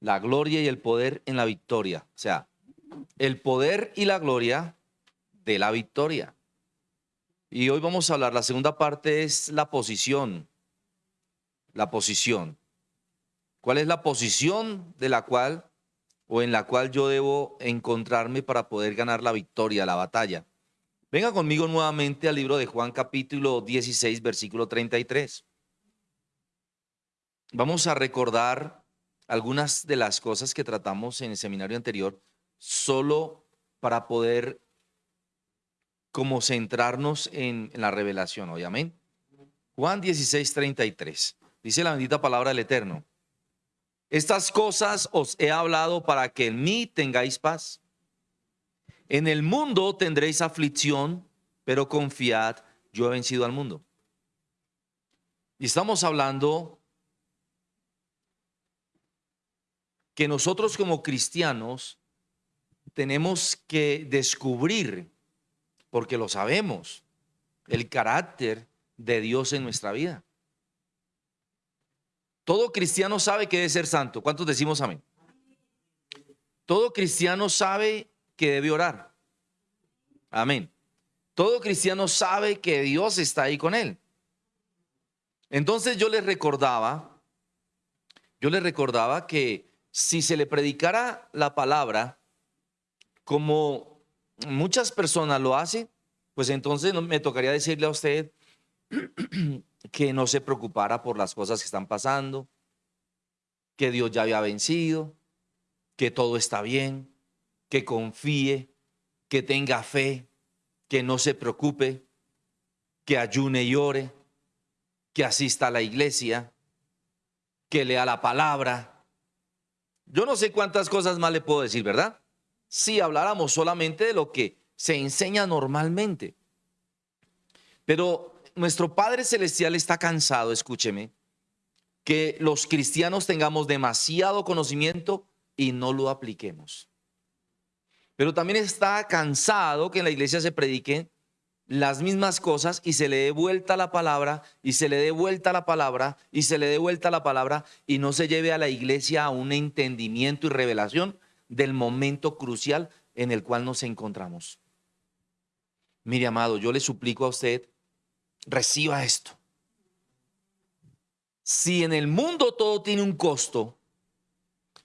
la gloria y el poder en la victoria. O sea, el poder y la gloria de la victoria. Y hoy vamos a hablar, la segunda parte es la posición. La posición. ¿Cuál es la posición de la cual o en la cual yo debo encontrarme para poder ganar la victoria, la batalla? Venga conmigo nuevamente al libro de Juan capítulo 16, versículo 33. Vamos a recordar algunas de las cosas que tratamos en el seminario anterior, solo para poder como centrarnos en, la revelación hoy. Amén. Juan 16, 33. Dice la bendita palabra del Eterno. Estas cosas os he hablado para que en mí tengáis paz. En el mundo tendréis aflicción, pero confiad, yo he vencido al mundo. Y estamos hablando que nosotros como cristianos tenemos que descubrir, porque lo sabemos, el carácter de Dios en nuestra vida. Todo cristiano sabe que debe ser santo. ¿Cuántos decimos amén? Todo cristiano sabe que debe orar. Amén. Todo cristiano sabe que Dios está ahí con él. Entonces yo les recordaba, yo les recordaba que si se le predicara la palabra como muchas personas lo hacen, pues entonces me tocaría decirle a usted que no se preocupara por las cosas que están pasando, que Dios ya había vencido, que todo está bien, que confíe, que tenga fe, que no se preocupe, que ayune y ore, que asista a la iglesia, que lea la palabra, yo no sé cuántas cosas más le puedo decir, ¿verdad? Si habláramos solamente de lo que se enseña normalmente. Pero nuestro Padre Celestial está cansado, escúcheme, que los cristianos tengamos demasiado conocimiento y no lo apliquemos. Pero también está cansado que en la iglesia se prediquen las mismas cosas y se le dé vuelta la palabra y se le dé vuelta la palabra y se le dé vuelta la palabra y no se lleve a la iglesia a un entendimiento y revelación del momento crucial en el cual nos encontramos. Mire, amado, yo le suplico a usted, reciba esto. Si en el mundo todo tiene un costo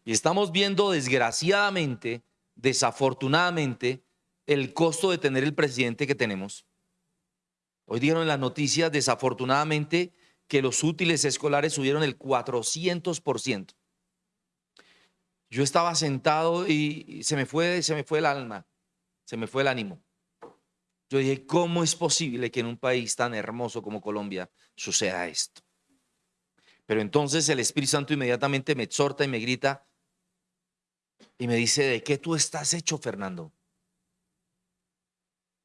y estamos viendo desgraciadamente, desafortunadamente, el costo de tener el presidente que tenemos, Hoy dieron en las noticias, desafortunadamente, que los útiles escolares subieron el 400%. Yo estaba sentado y se me fue, se me fue el alma, se me fue el ánimo. Yo dije, ¿cómo es posible que en un país tan hermoso como Colombia suceda esto? Pero entonces el Espíritu Santo inmediatamente me exhorta y me grita y me dice, ¿de qué tú estás hecho, Fernando?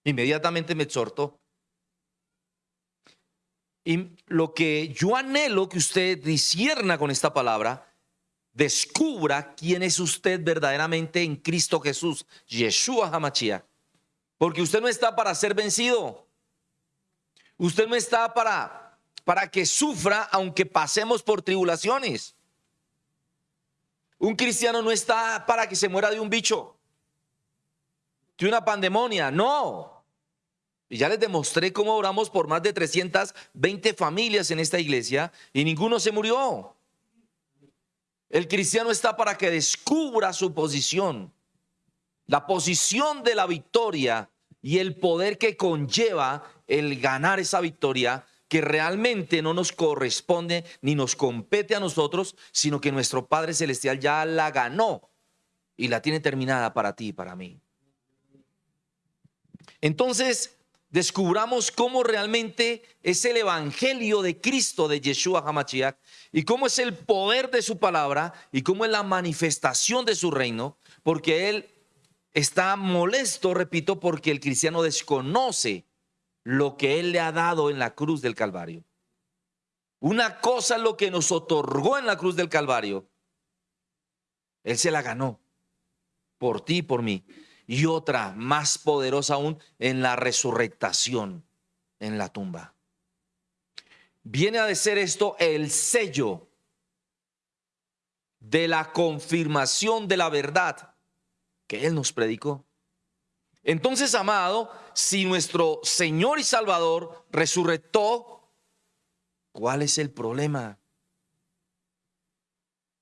Inmediatamente me exhortó y lo que yo anhelo que usted disierna con esta palabra, descubra quién es usted verdaderamente en Cristo Jesús, Yeshua Hamachia. Porque usted no está para ser vencido. Usted no está para, para que sufra aunque pasemos por tribulaciones. Un cristiano no está para que se muera de un bicho, de una pandemonia, no. Y ya les demostré cómo oramos por más de 320 familias en esta iglesia y ninguno se murió. El cristiano está para que descubra su posición, la posición de la victoria y el poder que conlleva el ganar esa victoria que realmente no nos corresponde ni nos compete a nosotros, sino que nuestro Padre Celestial ya la ganó y la tiene terminada para ti y para mí. Entonces, descubramos cómo realmente es el evangelio de Cristo de Yeshua HaMashiach y cómo es el poder de su palabra y cómo es la manifestación de su reino, porque él está molesto, repito, porque el cristiano desconoce lo que él le ha dado en la cruz del Calvario. Una cosa es lo que nos otorgó en la cruz del Calvario. Él se la ganó por ti y por mí y otra más poderosa aún en la resurrectación en la tumba. Viene a ser esto el sello de la confirmación de la verdad que Él nos predicó. Entonces, amado, si nuestro Señor y Salvador resucitó, ¿cuál es el problema?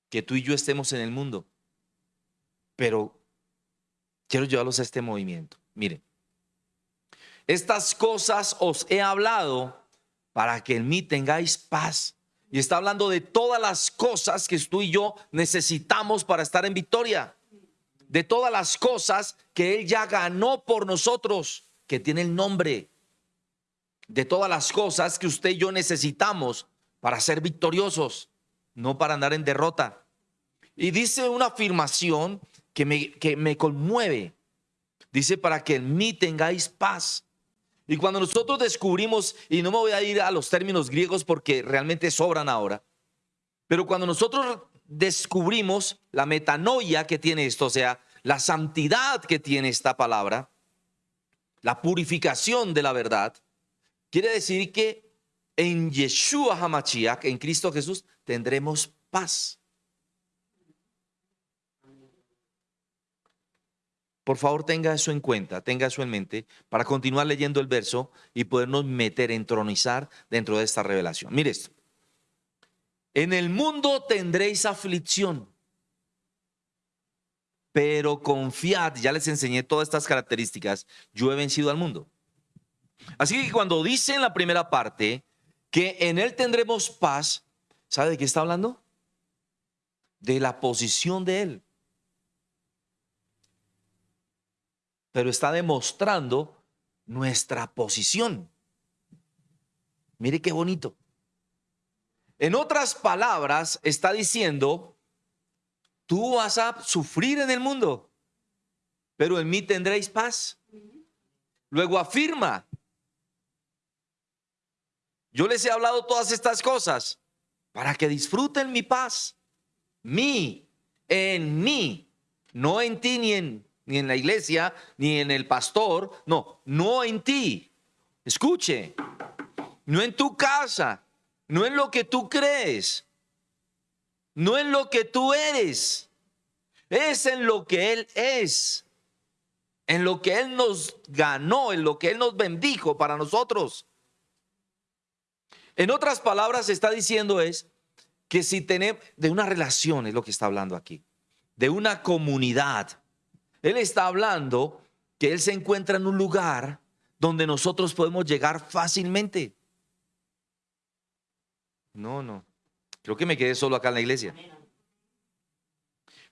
Que tú y yo estemos en el mundo. Pero quiero llevarlos a este movimiento. Miren, estas cosas os he hablado para que en mí tengáis paz. Y está hablando de todas las cosas que tú y yo necesitamos para estar en victoria de todas las cosas que Él ya ganó por nosotros, que tiene el nombre, de todas las cosas que usted y yo necesitamos para ser victoriosos, no para andar en derrota. Y dice una afirmación que me, que me conmueve. Dice, para que en mí tengáis paz. Y cuando nosotros descubrimos, y no me voy a ir a los términos griegos porque realmente sobran ahora, pero cuando nosotros descubrimos la metanoia que tiene esto, o sea, la santidad que tiene esta palabra, la purificación de la verdad, quiere decir que en Yeshua HaMashiach, en Cristo Jesús, tendremos paz. Por favor, tenga eso en cuenta, tenga eso en mente para continuar leyendo el verso y podernos meter, entronizar dentro de esta revelación. Mire esto. En el mundo tendréis aflicción, pero confiad, ya les enseñé todas estas características, yo he vencido al mundo. Así que cuando dice en la primera parte que en él tendremos paz, ¿sabe de qué está hablando? De la posición de él. Pero está demostrando nuestra posición. Mire qué bonito. En otras palabras, está diciendo, tú vas a sufrir en el mundo, pero en mí tendréis paz. Luego afirma, yo les he hablado todas estas cosas para que disfruten mi paz. Mi, en mí, no en ti ni en, ni en la iglesia, ni en el pastor, no, no en ti. Escuche, no en tu casa, no en lo que tú crees, no en lo que tú eres, es en lo que Él es, en lo que Él nos ganó, en lo que Él nos bendijo para nosotros. En otras palabras, está diciendo es que si tenemos de una relación, es lo que está hablando aquí, de una comunidad. Él está hablando que Él se encuentra en un lugar donde nosotros podemos llegar fácilmente. No, no. Creo que me quedé solo acá en la iglesia.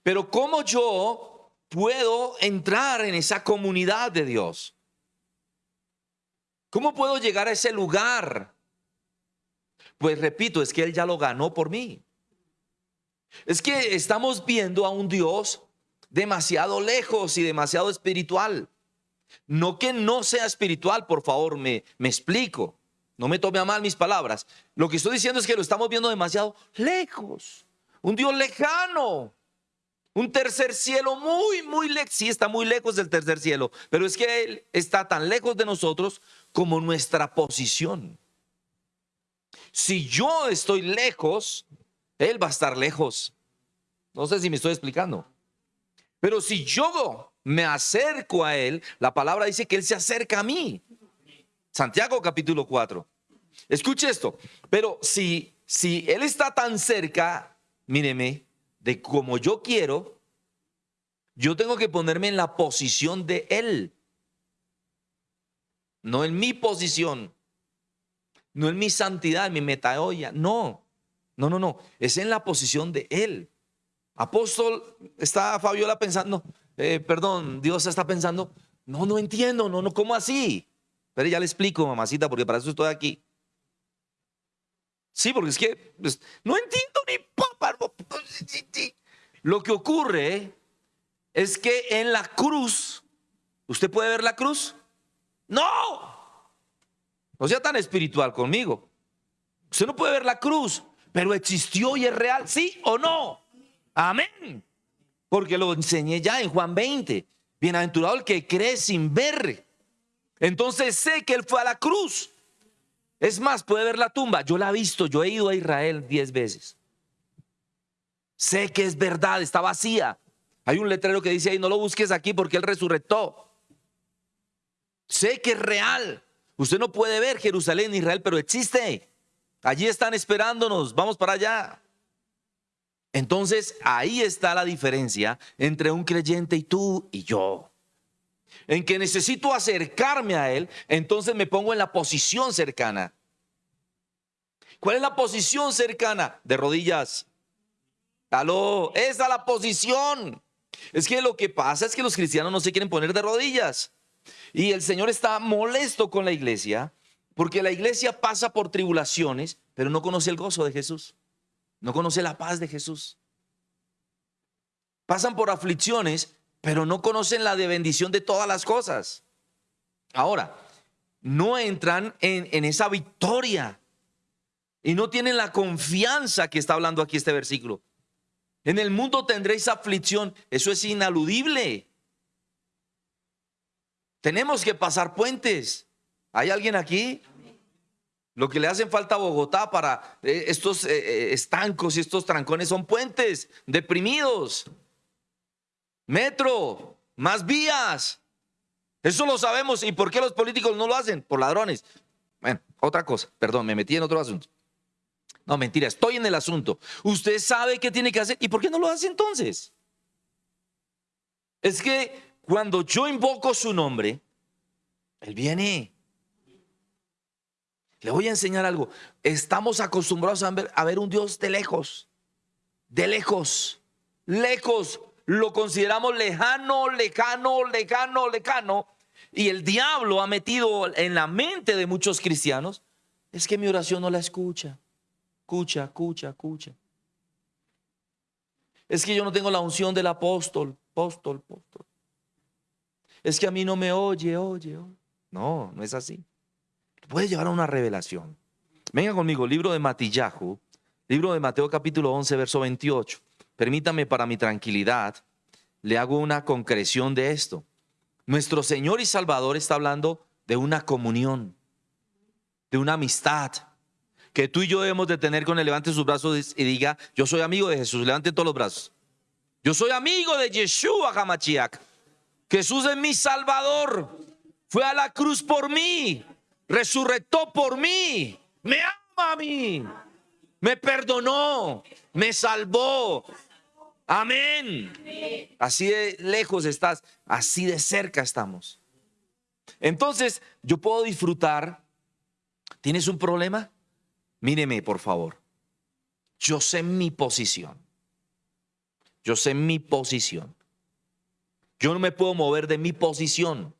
Pero ¿cómo yo puedo entrar en esa comunidad de Dios? ¿Cómo puedo llegar a ese lugar? Pues repito, es que Él ya lo ganó por mí. Es que estamos viendo a un Dios demasiado lejos y demasiado espiritual. No que no sea espiritual, por favor, me, me explico. No me tome a mal mis palabras. Lo que estoy diciendo es que lo estamos viendo demasiado lejos. Un Dios lejano. Un tercer cielo muy, muy lejos. Sí, está muy lejos del tercer cielo. Pero es que Él está tan lejos de nosotros como nuestra posición. Si yo estoy lejos, Él va a estar lejos. No sé si me estoy explicando. Pero si yo me acerco a Él, la palabra dice que Él se acerca a mí. Santiago capítulo 4. Escuche esto, pero si, si Él está tan cerca, míreme, de como yo quiero, yo tengo que ponerme en la posición de Él, no en mi posición, no en mi santidad, en mi metaoya, no, no, no, no, es en la posición de Él. Apóstol, está Fabiola pensando, eh, perdón, Dios está pensando, no, no entiendo, no, no, ¿cómo así? Pero ya le explico, mamacita, porque para eso estoy aquí. Sí, porque es que pues, no entiendo ni papá. Lo que ocurre es que en la cruz, ¿usted puede ver la cruz? No. No sea tan espiritual conmigo. Usted no puede ver la cruz, pero existió y es real, ¿sí o no? Amén. Porque lo enseñé ya en Juan 20. Bienaventurado el que cree sin ver. Entonces sé que él fue a la cruz. Es más, puede ver la tumba. Yo la he visto, yo he ido a Israel diez veces. Sé que es verdad, está vacía. Hay un letrero que dice ahí, no lo busques aquí porque Él resurrectó. Sé que es real. Usted no puede ver Jerusalén, Israel, pero existe. Allí están esperándonos. Vamos para allá. Entonces ahí está la diferencia entre un creyente y tú y yo. En que necesito acercarme a Él, entonces me pongo en la posición cercana. ¿Cuál es la posición cercana? De rodillas. Aló, esa es la posición. Es que lo que pasa es que los cristianos no se quieren poner de rodillas. Y el Señor está molesto con la iglesia porque la iglesia pasa por tribulaciones, pero no conoce el gozo de Jesús. No conoce la paz de Jesús. Pasan por aflicciones, pero no conocen la de bendición de todas las cosas. Ahora, no entran en, en esa victoria y no tienen la confianza que está hablando aquí este versículo. En el mundo tendréis aflicción. Eso es inaludible. Tenemos que pasar puentes. ¿Hay alguien aquí? Lo que le hacen falta a Bogotá para eh, estos eh, eh, estancos y estos trancones son puentes deprimidos. Metro, más vías. Eso lo sabemos. ¿Y por qué los políticos no lo hacen? Por ladrones. Bueno, otra cosa. Perdón, me metí en otro asunto. No, mentira, estoy en el asunto. Usted sabe qué tiene que hacer. ¿Y por qué no lo hace entonces? Es que cuando yo invoco su nombre, Él viene. Le voy a enseñar algo. Estamos acostumbrados a ver, a ver un Dios de lejos. De lejos. Lejos. Lo consideramos lejano, lejano, lejano, lejano. Y el diablo ha metido en la mente de muchos cristianos. Es que mi oración no la escucha. Escucha, escucha, escucha. Es que yo no tengo la unción del apóstol, apóstol, apóstol. Es que a mí no me oye, oye, oye. No, no es así. Puede llevar a una revelación. Venga conmigo, libro de Matillahu, libro de Mateo capítulo 11, verso 28. Permítame para mi tranquilidad, le hago una concreción de esto. Nuestro Señor y Salvador está hablando de una comunión, de una amistad, que tú y yo debemos de tener con él. Levante sus brazos y diga, yo soy amigo de Jesús. Levante todos los brazos. Yo soy amigo de Yeshua. Jesús es mi Salvador. Fue a la cruz por mí. Resurrectó por mí. Me ama a mí. Me perdonó. Me salvó. Amén. Así de lejos estás. Así de cerca estamos. Entonces, yo puedo disfrutar. ¿Tienes un problema? Míreme, por favor. Yo sé mi posición. Yo sé mi posición. Yo no me puedo mover de mi posición.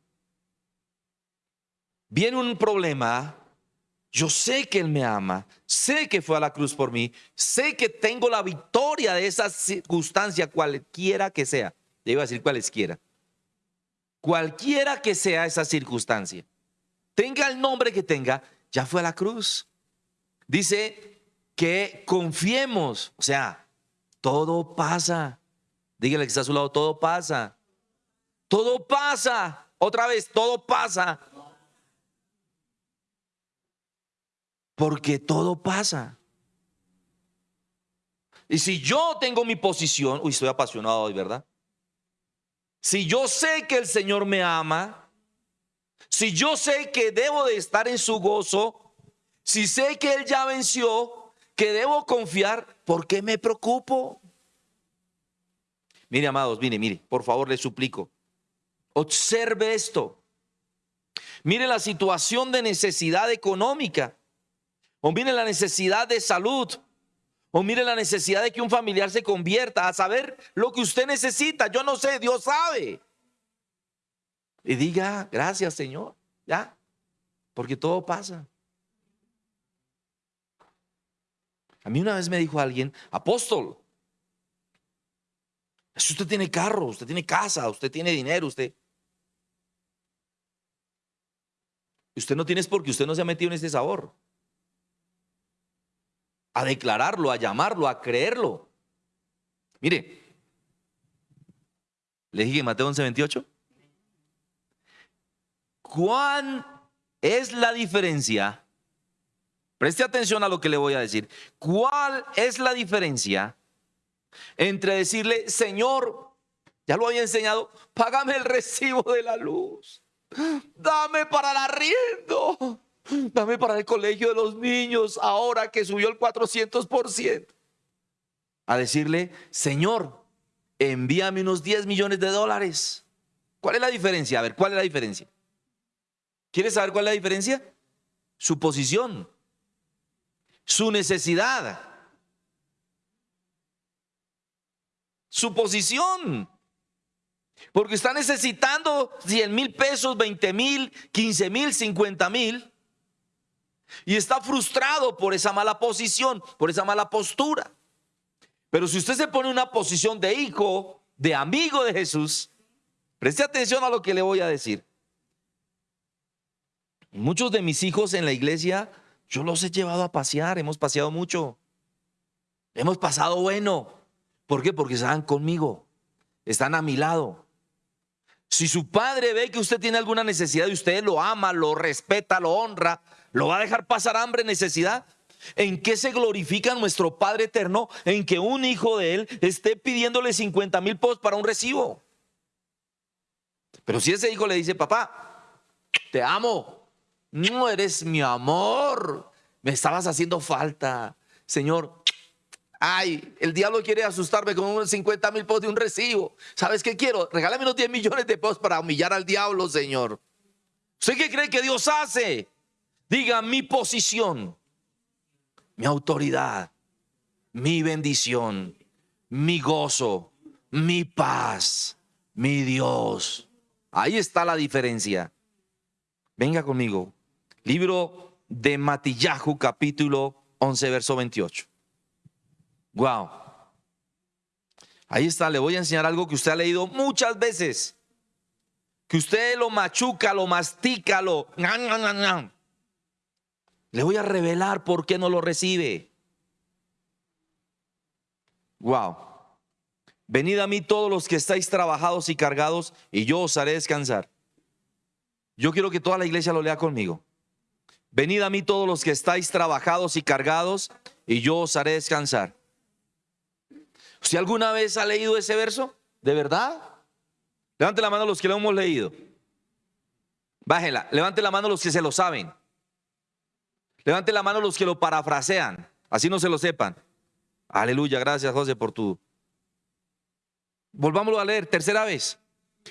Viene un problema. Yo sé que Él me ama. Sé que fue a la cruz por mí. Sé que tengo la victoria de esa circunstancia, cualquiera que sea. Debo decir cualesquiera. Cualquiera que sea esa circunstancia. Tenga el nombre que tenga, ya fue a la cruz dice que confiemos, o sea, todo pasa. Dígale que está a su lado, todo pasa. Todo pasa. Otra vez, todo pasa. Porque todo pasa. Y si yo tengo mi posición, uy, estoy apasionado hoy, ¿verdad? Si yo sé que el Señor me ama, si yo sé que debo de estar en su gozo, si sé que Él ya venció, que debo confiar, ¿por qué me preocupo? Mire, amados, mire, mire, por favor, le suplico. Observe esto. Mire la situación de necesidad económica. O mire la necesidad de salud. O mire la necesidad de que un familiar se convierta a saber lo que usted necesita. Yo no sé, Dios sabe. Y diga, gracias Señor. Ya. Porque todo pasa. A mí una vez me dijo alguien, apóstol, usted tiene carro, usted tiene casa, usted tiene dinero, usted... Usted no tiene es porque usted no se ha metido en ese sabor. A declararlo, a llamarlo, a creerlo. Mire, le dije en Mateo 11, 28. ¿Cuán es la diferencia Preste atención a lo que le voy a decir. ¿Cuál es la diferencia entre decirle, Señor, ya lo había enseñado, págame el recibo de la luz, dame para el arriendo, dame para el colegio de los niños, ahora que subió el 400%. A decirle, Señor, envíame unos 10 millones de dólares. ¿Cuál es la diferencia? A ver, ¿cuál es la diferencia? ¿Quieres saber cuál es la diferencia? Su posición, su necesidad, su posición. Porque está necesitando 100 mil pesos, 20 mil, 15 mil, 50 mil. Y está frustrado por esa mala posición, por esa mala postura. Pero si usted se pone en una posición de hijo, de amigo de Jesús, preste atención a lo que le voy a decir. Muchos de mis hijos en la iglesia, yo los he llevado a pasear, hemos paseado mucho. Hemos pasado bueno. ¿Por qué? Porque están conmigo, están a mi lado. Si su padre ve que usted tiene alguna necesidad y usted lo ama, lo respeta, lo honra, ¿lo va a dejar pasar hambre, necesidad? ¿En qué se glorifica nuestro Padre eterno? En que un hijo de él esté pidiéndole 50 mil pesos para un recibo. Pero si ese hijo le dice, papá, te amo, no eres mi amor. Me estabas haciendo falta. Señor, ay, el diablo quiere asustarme con unos 50 mil pesos de un recibo. ¿Sabes qué quiero? Regálame unos 10 millones de pesos para humillar al diablo, Señor. ¿Usted qué cree que Dios hace? Diga mi posición, mi autoridad, mi bendición, mi gozo, mi paz, mi Dios. Ahí está la diferencia. Venga conmigo. Libro de Matillahu, capítulo 11, verso 28. Wow. Ahí está, le voy a enseñar algo que usted ha leído muchas veces. Que usted lo machuca, lo mastica, lo... Le voy a revelar por qué no lo recibe. Wow. Venid a mí todos los que estáis trabajados y cargados, y yo os haré descansar. Yo quiero que toda la iglesia lo lea conmigo. Venid a mí todos los que estáis trabajados y cargados, y yo os haré descansar. ¿Si alguna vez ha leído ese verso? ¿De verdad? Levante la mano los que lo hemos leído. Bájela. Levante la mano los que se lo saben. Levante la mano los que lo parafrasean. Así no se lo sepan. Aleluya. Gracias, José, por tu. Volvámoslo a leer. Tercera vez.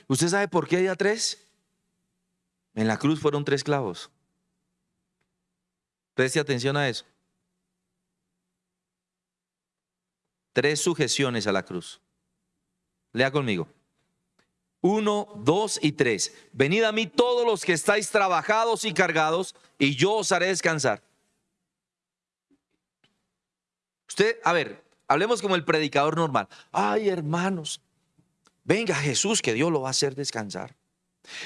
¿Usted sabe por qué hay tres? En la cruz fueron tres clavos. Preste atención a eso. Tres sujeciones a la cruz. Lea conmigo. Uno, dos y tres. Venid a mí todos los que estáis trabajados y cargados, y yo os haré descansar. Usted, a ver, hablemos como el predicador normal. Ay, hermanos, venga Jesús, que Dios lo va a hacer descansar.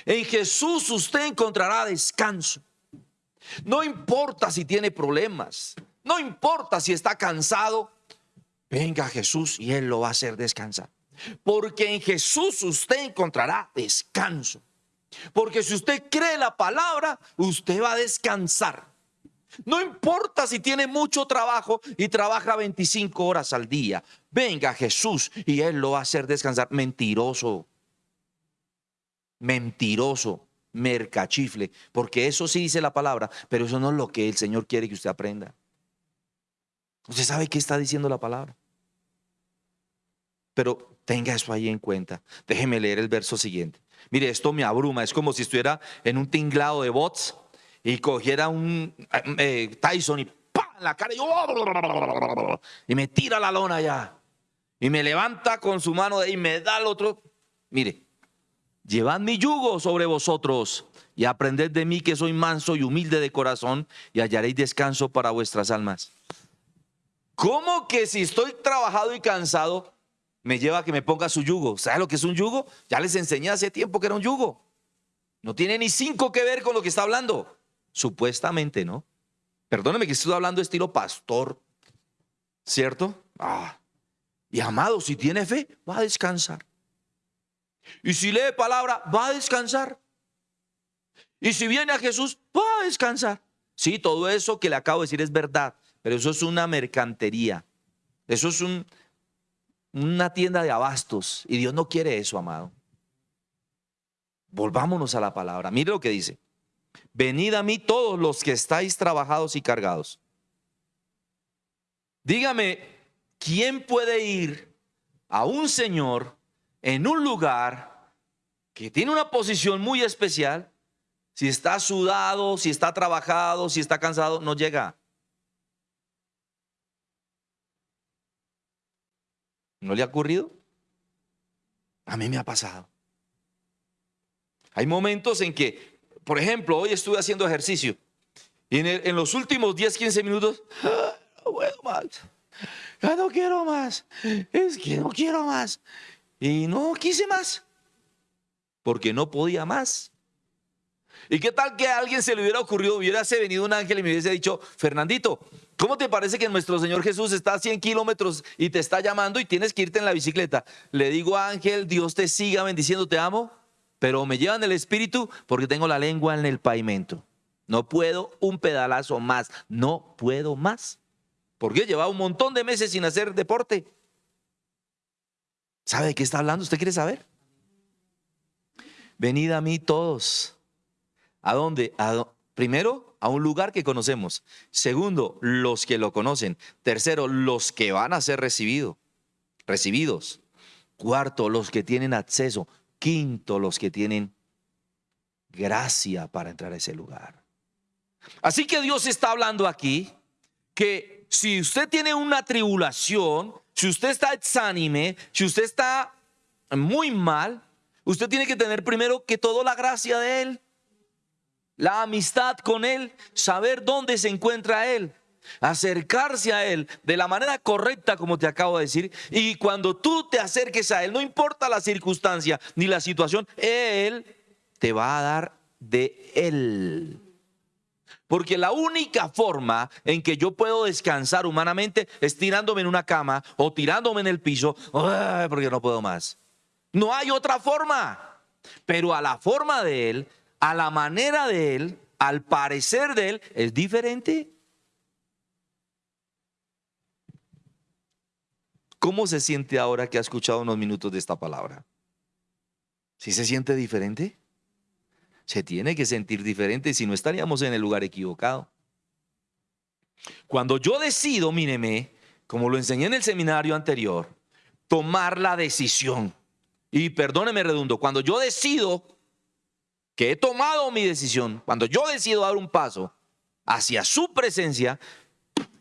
En Jesús usted encontrará descanso. No importa si tiene problemas, no importa si está cansado, venga Jesús y Él lo va a hacer descansar. Porque en Jesús usted encontrará descanso. Porque si usted cree la palabra, usted va a descansar. No importa si tiene mucho trabajo y trabaja 25 horas al día. Venga Jesús y Él lo va a hacer descansar. Mentiroso. Mentiroso mercachifle, porque eso sí dice la palabra, pero eso no es lo que el Señor quiere que usted aprenda. Usted sabe qué está diciendo la palabra. Pero tenga eso ahí en cuenta. Déjeme leer el verso siguiente. Mire, esto me abruma. Es como si estuviera en un tinglado de bots y cogiera un eh, Tyson y ¡pam! en la cara y, y me tira la lona ya. Y me levanta con su mano y me da el otro. Mire, Llevad mi yugo sobre vosotros y aprended de mí que soy manso y humilde de corazón y hallaréis descanso para vuestras almas. ¿Cómo que si estoy trabajado y cansado me lleva a que me ponga su yugo? ¿Sabe lo que es un yugo? Ya les enseñé hace tiempo que era un yugo. No tiene ni cinco que ver con lo que está hablando. Supuestamente, ¿no? Perdóneme que estoy hablando estilo pastor, ¿cierto? Ah. Y amado, si tiene fe, va a descansar. Y si lee palabra, va a descansar. Y si viene a Jesús, va a descansar. Sí, todo eso que le acabo de decir es verdad, pero eso es una mercantería. Eso es un, una tienda de abastos y Dios no quiere eso, amado. Volvámonos a la palabra. Mire lo que dice. Venid a mí todos los que estáis trabajados y cargados. Dígame, ¿quién puede ir a un Señor en un lugar que tiene una posición muy especial? Si está sudado, si está trabajado, si está cansado, no llega. ¿No le ha ocurrido? A mí me ha pasado. Hay momentos en que, por ejemplo, hoy estuve haciendo ejercicio y en, los últimos 10, 15 minutos, ah, no puedo más, ya no quiero más, es que no quiero más. Y no quise más, porque no podía más. ¿Y qué tal que a alguien se le hubiera ocurrido, hubiese venido un ángel y me hubiese dicho, Fernandito, ¿cómo te parece que nuestro Señor Jesús está a 100 kilómetros y te está llamando y tienes que irte en la bicicleta? Le digo, ángel, Dios te siga bendiciendo, te amo, pero me llevan el espíritu porque tengo la lengua en el pavimento. No puedo un pedalazo más, no puedo más. Porque he llevado un montón de meses sin hacer deporte. ¿Sabe de qué está hablando? ¿Usted quiere saber? Venid a mí todos ¿A dónde? Primero, a un lugar que conocemos. Segundo, los que lo conocen. Tercero, los que van a ser recibidos. recibidos. Cuarto, los que tienen acceso. Quinto, los que tienen gracia para entrar a ese lugar. Así que Dios está hablando aquí que si usted tiene una tribulación, si usted está exánime, si usted está muy mal, usted tiene que tener primero que todo la gracia de Él la amistad con Él, saber dónde se encuentra Él, acercarse a Él de la manera correcta, como te acabo de decir. Y cuando tú te acerques a Él, no importa la circunstancia ni la situación, Él te va a dar de Él. Porque la única forma en que yo puedo descansar humanamente es tirándome en una cama o tirándome en el piso, porque no puedo más. No hay otra forma. Pero a la forma de Él a la manera de Él, al parecer de Él, es diferente. ¿Cómo se siente ahora que ha escuchado unos minutos de esta palabra? ¿Si se siente diferente? Se tiene que sentir diferente, si no estaríamos en el lugar equivocado. Cuando yo decido, míreme, como lo enseñé en el seminario anterior, tomar la decisión, y perdóneme redundo, cuando yo decido que he tomado mi decisión, cuando yo decido dar un paso hacia su presencia,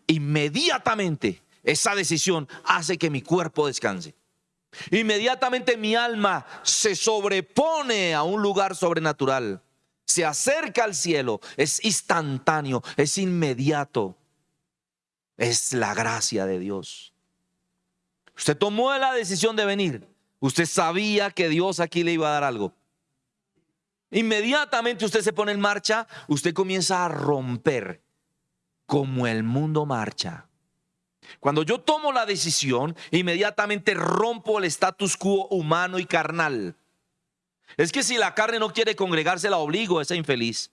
inmediatamente esa decisión hace que mi cuerpo descanse. Inmediatamente mi alma se sobrepone a un lugar sobrenatural, se acerca al cielo, es instantáneo, es inmediato. Es la gracia de Dios. Usted tomó la decisión de venir. Usted sabía que Dios aquí le iba a dar algo. Inmediatamente usted se pone en marcha, usted comienza a romper como el mundo marcha. Cuando yo tomo la decisión, inmediatamente rompo el status quo humano y carnal. Es que si la carne no quiere congregarse, la obligo a esa infeliz.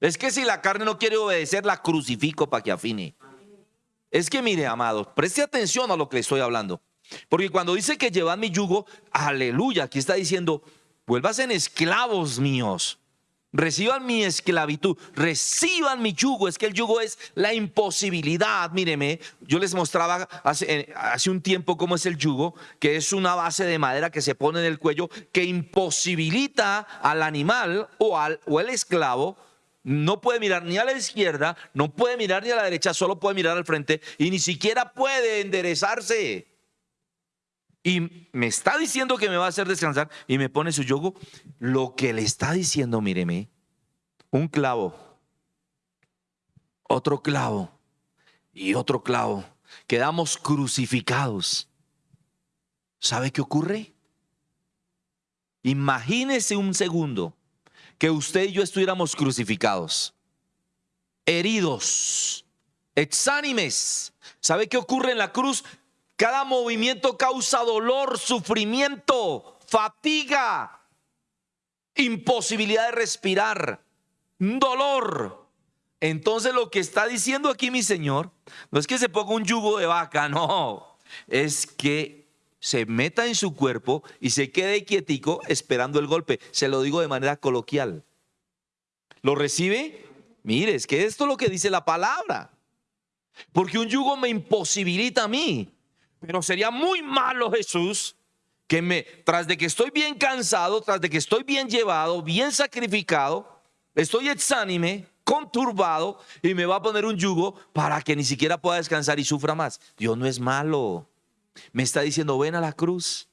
Es que si la carne no quiere obedecer, la crucifico para que afine. Es que mire, amados, preste atención a lo que le estoy hablando. Porque cuando dice que llevad mi yugo, aleluya, aquí está diciendo, en esclavos míos. Reciban mi esclavitud, reciban mi yugo. Es que el yugo es la imposibilidad. Míreme, yo les mostraba hace, hace, un tiempo cómo es el yugo, que es una base de madera que se pone en el cuello que imposibilita al animal o al o el esclavo. No puede mirar ni a la izquierda, no puede mirar ni a la derecha, solo puede mirar al frente y ni siquiera puede enderezarse y me está diciendo que me va a hacer descansar y me pone su yugo, lo que le está diciendo, míreme, un clavo, otro clavo y otro clavo, quedamos crucificados. ¿Sabe qué ocurre? Imagínese un segundo que usted y yo estuviéramos crucificados, heridos, exánimes. ¿Sabe qué ocurre en la cruz? Cada movimiento causa dolor, sufrimiento, fatiga, imposibilidad de respirar, dolor. Entonces lo que está diciendo aquí mi Señor no es que se ponga un yugo de vaca, no, es que se meta en su cuerpo y se quede quietico esperando el golpe. Se lo digo de manera coloquial. ¿Lo recibe? Mire, es que esto es lo que dice la palabra. Porque un yugo me imposibilita a mí. Pero sería muy malo Jesús que me, tras de que estoy bien cansado, tras de que estoy bien llevado, bien sacrificado, estoy exánime, conturbado y me va a poner un yugo para que ni siquiera pueda descansar y sufra más. Dios no es malo. Me está diciendo, ven a la cruz.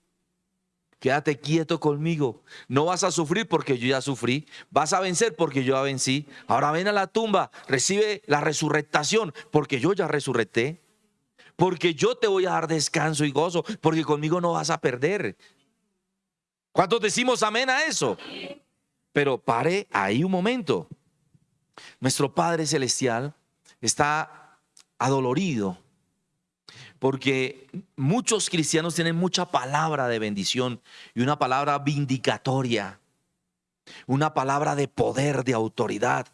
Quédate quieto conmigo. No vas a sufrir porque yo ya sufrí. Vas a vencer porque yo ya vencí. Ahora ven a la tumba. Recibe la resurrectación porque yo ya resurrecté. Porque yo te voy a dar descanso y gozo. Porque conmigo no vas a perder. ¿Cuántos decimos amén a eso? Pero pare ahí un momento. Nuestro Padre Celestial está adolorido porque muchos cristianos tienen mucha palabra de bendición y una palabra vindicatoria, una palabra de poder, de autoridad,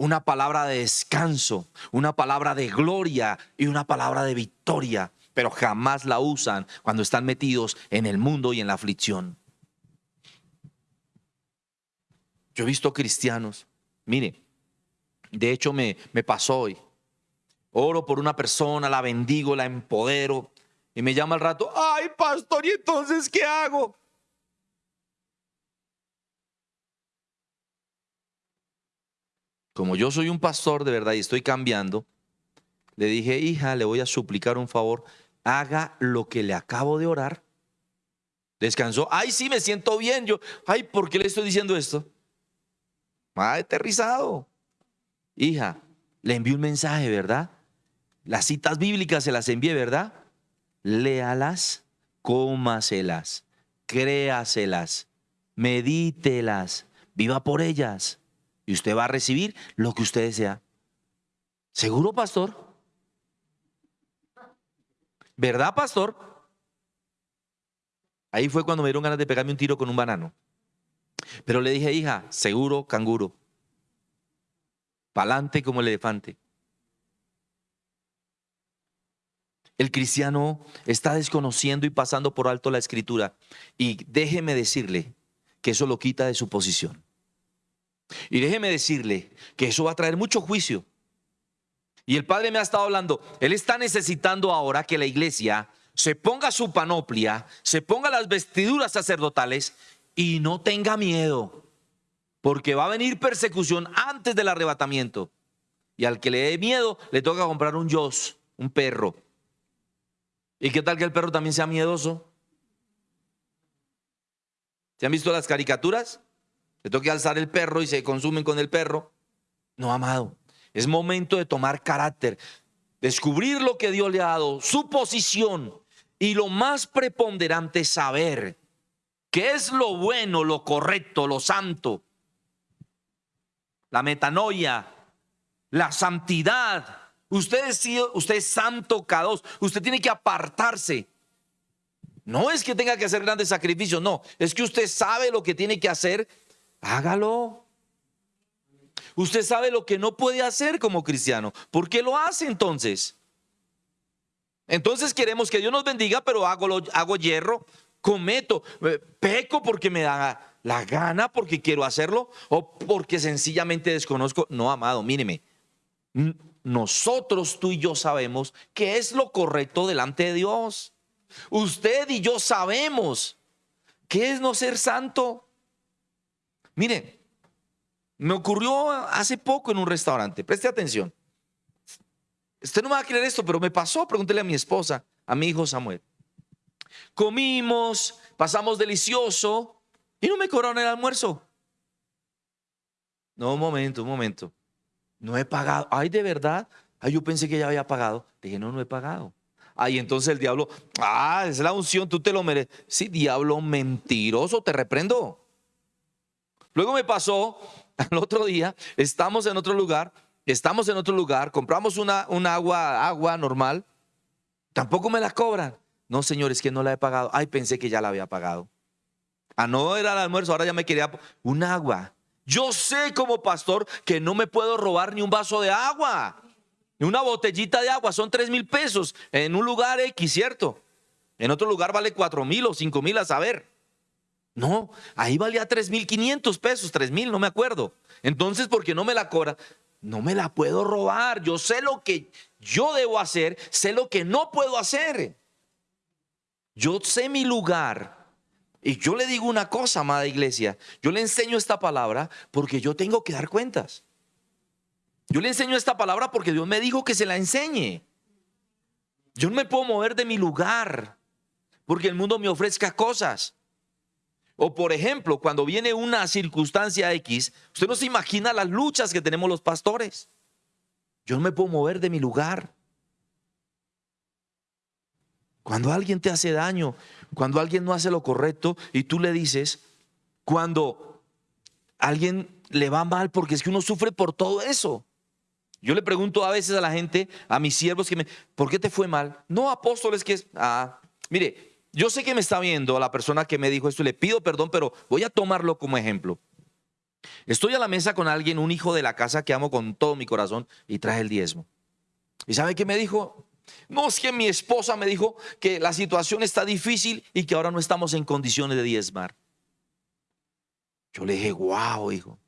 una palabra de descanso, una palabra de gloria y una palabra de victoria, pero jamás la usan cuando están metidos en el mundo y en la aflicción. Yo he visto cristianos, mire, de hecho me, me pasó hoy oro por una persona, la bendigo, la empodero, y me llama al rato, ay pastor, ¿y entonces qué hago? Como yo soy un pastor de verdad y estoy cambiando, le dije, hija, le voy a suplicar un favor, haga lo que le acabo de orar. Descansó, ay, sí, me siento bien. Yo, ay, ¿por qué le estoy diciendo esto? Ha aterrizado. Hija, le envié un mensaje, ¿verdad? Las citas bíblicas se las envié, ¿verdad? Léalas, cómaselas, créaselas, medítelas, viva por ellas. Y usted va a recibir lo que usted desea. ¿Seguro, pastor? ¿Verdad, pastor? Ahí fue cuando me dieron ganas de pegarme un tiro con un banano. Pero le dije, hija, seguro, canguro. Pa'lante como el elefante. El cristiano está desconociendo y pasando por alto la escritura. Y déjeme decirle que eso lo quita de su posición. Y déjeme decirle que eso va a traer mucho juicio. Y el Padre me ha estado hablando, Él está necesitando ahora que la iglesia se ponga su panoplia, se ponga las vestiduras sacerdotales y no tenga miedo, porque va a venir persecución antes del arrebatamiento. Y al que le dé miedo, le toca comprar un yos, un perro. ¿Y qué tal que el perro también sea miedoso? ¿Se han visto las caricaturas? Le toca alzar el perro y se consumen con el perro. No, amado. Es momento de tomar carácter, descubrir lo que Dios le ha dado, su posición y lo más preponderante, saber qué es lo bueno, lo correcto, lo santo. La metanoia, la santidad, Usted es, usted es santo, cada Usted tiene que apartarse. No es que tenga que hacer grandes sacrificios, no. Es que usted sabe lo que tiene que hacer. Hágalo. Usted sabe lo que no puede hacer como cristiano. ¿Por qué lo hace entonces? Entonces queremos que Dios nos bendiga, pero hago, hago hierro, cometo, eh, peco porque me da la gana, porque quiero hacerlo, o porque sencillamente desconozco. No, amado, míreme nosotros, tú y yo sabemos que es lo correcto delante de Dios. Usted y yo sabemos qué es no ser santo. Mire, me ocurrió hace poco en un restaurante, preste atención. Usted no me va a creer esto, pero me pasó, pregúntele a mi esposa, a mi hijo Samuel. Comimos, pasamos delicioso y no me cobraron el almuerzo. No, un momento, un momento. No he pagado. Ay, de verdad. Ay, yo pensé que ya había pagado. Dije, no, no he pagado. Ay, entonces el diablo, ah, es la unción, tú te lo mereces. Sí, diablo mentiroso, te reprendo. Luego me pasó, al otro día, estamos en otro lugar, estamos en otro lugar, compramos una, un agua, agua normal, tampoco me la cobran. No, señor, es que no la he pagado. Ay, pensé que ya la había pagado. Ah, no era el almuerzo, ahora ya me quería un agua. Yo sé como pastor que no me puedo robar ni un vaso de agua, ni una botellita de agua, son tres mil pesos en un lugar X, ¿cierto? En otro lugar vale cuatro mil o cinco mil a saber. No, ahí valía tres mil quinientos pesos, tres mil, no me acuerdo. Entonces, ¿por qué no me la cobra? No me la puedo robar. Yo sé lo que yo debo hacer, sé lo que no puedo hacer. Yo sé mi lugar. Y yo le digo una cosa, amada iglesia. Yo le enseño esta palabra porque yo tengo que dar cuentas. Yo le enseño esta palabra porque Dios me dijo que se la enseñe. Yo no me puedo mover de mi lugar porque el mundo me ofrezca cosas. O por ejemplo, cuando viene una circunstancia X, usted no se imagina las luchas que tenemos los pastores. Yo no me puedo mover de mi lugar. Cuando alguien te hace daño, cuando alguien no hace lo correcto y tú le dices, cuando alguien le va mal porque es que uno sufre por todo eso. Yo le pregunto a veces a la gente, a mis siervos, que me, ¿por qué te fue mal? No, apóstoles, que es, ah, mire, yo sé que me está viendo la persona que me dijo esto y le pido perdón, pero voy a tomarlo como ejemplo. Estoy a la mesa con alguien, un hijo de la casa que amo con todo mi corazón y trae el diezmo. ¿Y sabe qué me dijo? No es que mi esposa me dijo que la situación está difícil y que ahora no estamos en condiciones de diezmar. Yo le dije, wow, hijo.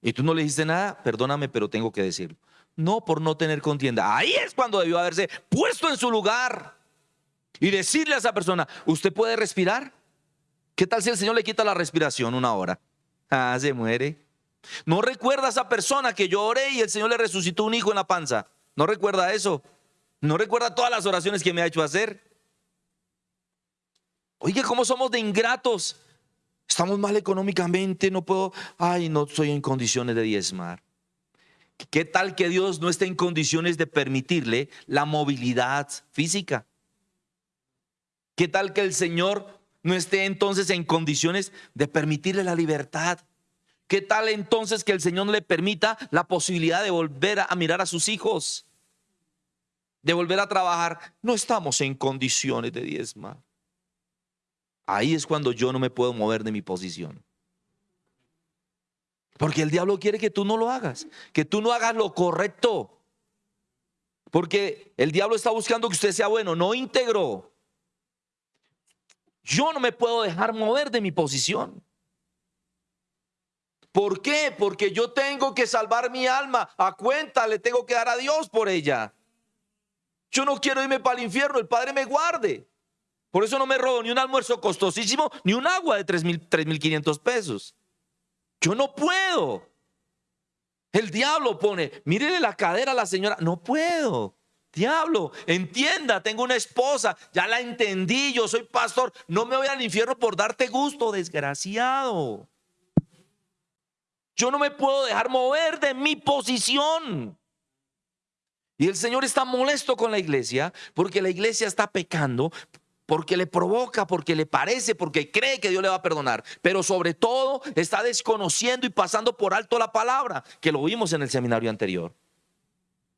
¿Y tú no le dijiste nada? Perdóname, pero tengo que decirlo. No por no tener contienda. Ahí es cuando debió haberse puesto en su lugar y decirle a esa persona, ¿usted puede respirar? ¿Qué tal si el Señor le quita la respiración una hora? Ah, se muere. No recuerda a esa persona que yo oré y el Señor le resucitó un hijo en la panza. No recuerda eso. No recuerda todas las oraciones que me ha hecho hacer. Oye, ¿cómo somos de ingratos? Estamos mal económicamente, no puedo, ay, no estoy en condiciones de diezmar. ¿Qué tal que Dios no esté en condiciones de permitirle la movilidad física? ¿Qué tal que el Señor no esté entonces en condiciones de permitirle la libertad? ¿Qué tal entonces que el Señor no le permita la posibilidad de volver a mirar a sus hijos? De volver a trabajar. No estamos en condiciones de diezmar. Ahí es cuando yo no me puedo mover de mi posición. Porque el diablo quiere que tú no lo hagas, que tú no hagas lo correcto. Porque el diablo está buscando que usted sea bueno, no íntegro. Yo no me puedo dejar mover de mi posición. ¿Por qué? Porque yo tengo que salvar mi alma. A cuenta le tengo que dar a Dios por ella. Yo no quiero irme para el infierno, el Padre me guarde. Por eso no me robo ni un almuerzo costosísimo, ni un agua de 3.500 pesos. Yo no puedo. El diablo pone, mírele la cadera a la señora, no puedo. Diablo, entienda, tengo una esposa, ya la entendí, yo soy pastor, no me voy al infierno por darte gusto, desgraciado. Yo no me puedo dejar mover de mi posición. Y el Señor está molesto con la iglesia porque la iglesia está pecando porque le provoca, porque le parece, porque cree que Dios le va a perdonar, pero sobre todo está desconociendo y pasando por alto la palabra, que lo vimos en el seminario anterior.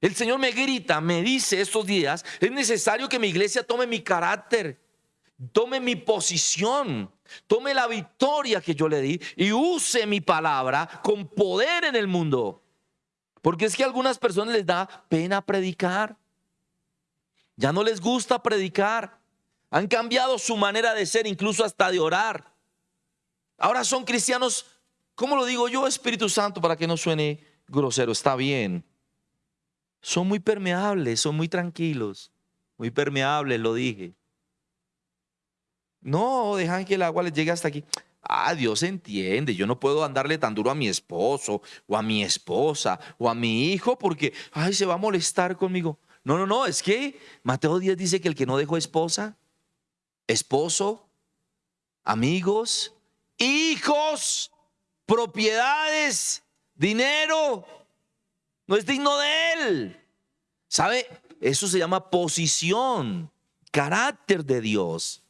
El Señor me grita, me dice estos días, es necesario que mi iglesia tome mi carácter, tome mi posición, tome la victoria que yo le di y use mi palabra con poder en el mundo. Porque es que a algunas personas les da pena predicar. Ya no les gusta predicar. Han cambiado su manera de ser, incluso hasta de orar. Ahora son cristianos, ¿cómo lo digo yo, Espíritu Santo, para que no suene grosero? Está bien. Son muy permeables, son muy tranquilos, muy permeables, lo dije. No, dejan que el agua les llegue hasta aquí. Ah, Dios entiende, yo no puedo andarle tan duro a mi esposo o a mi esposa o a mi hijo porque, ay, se va a molestar conmigo. No, no, no, es que Mateo 10 dice que el que no dejó esposa esposo, amigos, hijos, propiedades, dinero. No es digno de él. ¿Sabe? Eso se llama posición, carácter de Dios.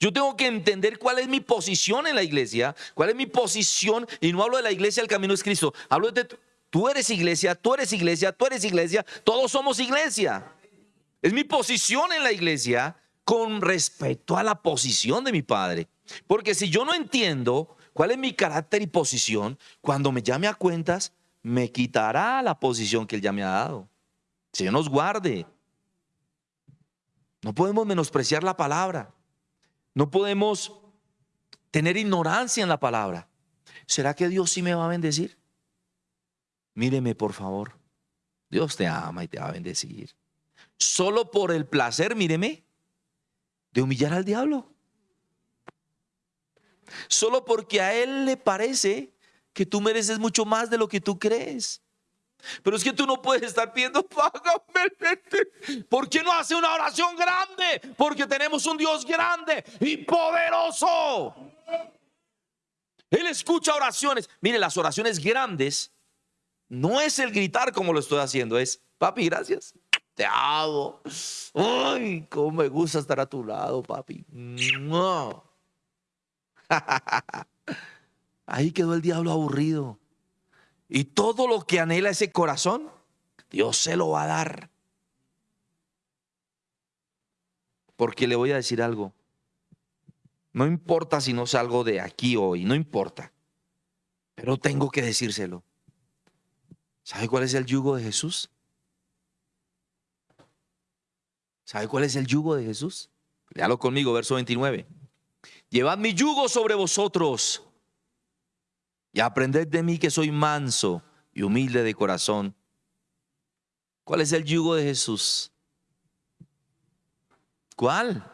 Yo tengo que entender cuál es mi posición en la iglesia, cuál es mi posición, y no hablo de la iglesia, el camino es Cristo, hablo de tú eres iglesia, tú eres iglesia, tú eres iglesia, todos somos iglesia. Es mi posición en la iglesia con respecto a la posición de mi padre. Porque si yo no entiendo cuál es mi carácter y posición, cuando me llame a cuentas, me quitará la posición que él ya me ha dado. Señor nos guarde. No podemos menospreciar la palabra. No podemos tener ignorancia en la palabra. ¿Será que Dios sí me va a bendecir? Míreme, por favor. Dios te ama y te va a bendecir. Solo por el placer, míreme, de humillar al diablo. Solo porque a él le parece que tú mereces mucho más de lo que tú crees. Pero es que tú no puedes estar pidiendo, págame. ¿Por qué no hace una oración grande? Porque tenemos un Dios grande y poderoso. Él escucha oraciones. Mire, las oraciones grandes no es el gritar como lo estoy haciendo, es, papi, gracias. Te amo. Ay, cómo me gusta estar a tu lado, papi. Ahí quedó el diablo aburrido. Y todo lo que anhela ese corazón, Dios se lo va a dar. Porque le voy a decir algo. No importa si no salgo de aquí hoy, no importa. Pero tengo que decírselo. ¿Sabe cuál es el yugo de Jesús? ¿Sabe cuál es el yugo de Jesús? Léalo conmigo, verso 29. Llevad mi yugo sobre vosotros y aprended de mí que soy manso y humilde de corazón. ¿Cuál es el yugo de Jesús? ¿Cuál?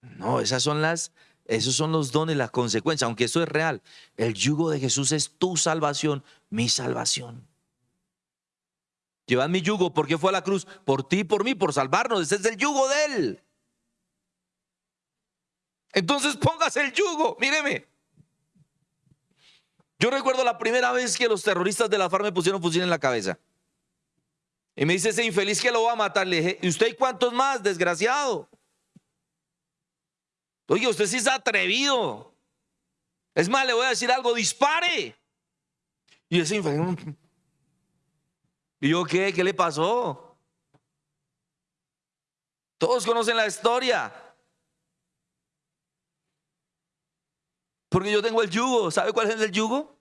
No, esas son las, esos son los dones, las consecuencias, aunque eso es real. El yugo de Jesús es tu salvación, mi salvación. Llevad mi yugo, ¿por qué fue a la cruz? Por ti, por mí, por salvarnos. Ese es el yugo de Él. Entonces póngase el yugo, míreme. Yo recuerdo la primera vez que los terroristas de la FARC me pusieron fusil en la cabeza. Y me dice ese infeliz que lo va a matar. Le dije, ¿y usted cuántos más, desgraciado? Oye, usted sí es atrevido. Es más, le voy a decir algo, dispare. Y ese infeliz, ¿y yo qué? ¿Qué le pasó? Todos conocen la historia. Porque yo tengo el yugo. ¿Sabe cuál es el yugo?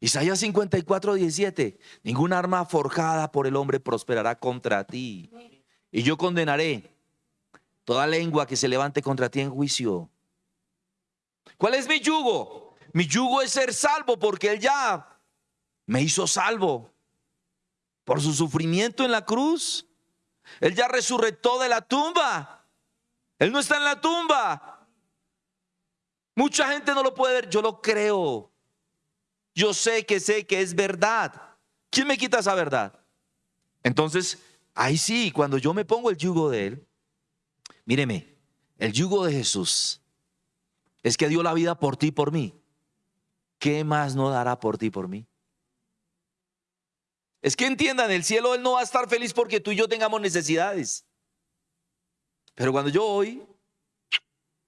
Isaías 54, 17. Ninguna arma forjada por el hombre prosperará contra ti. Y yo condenaré toda lengua que se levante contra ti en juicio. ¿Cuál es mi yugo? Mi yugo es ser salvo porque Él ya me hizo salvo por su sufrimiento en la cruz. Él ya resurrectó de la tumba. Él no está en la tumba. Mucha gente no lo puede ver, yo lo creo. Yo sé que sé que es verdad. ¿Quién me quita esa verdad? Entonces, ahí sí, cuando yo me pongo el yugo de Él, míreme, el yugo de Jesús es que dio la vida por ti y por mí. ¿Qué más no dará por ti y por mí? Es que entiendan, el cielo Él no va a estar feliz porque tú y yo tengamos necesidades. Pero cuando yo voy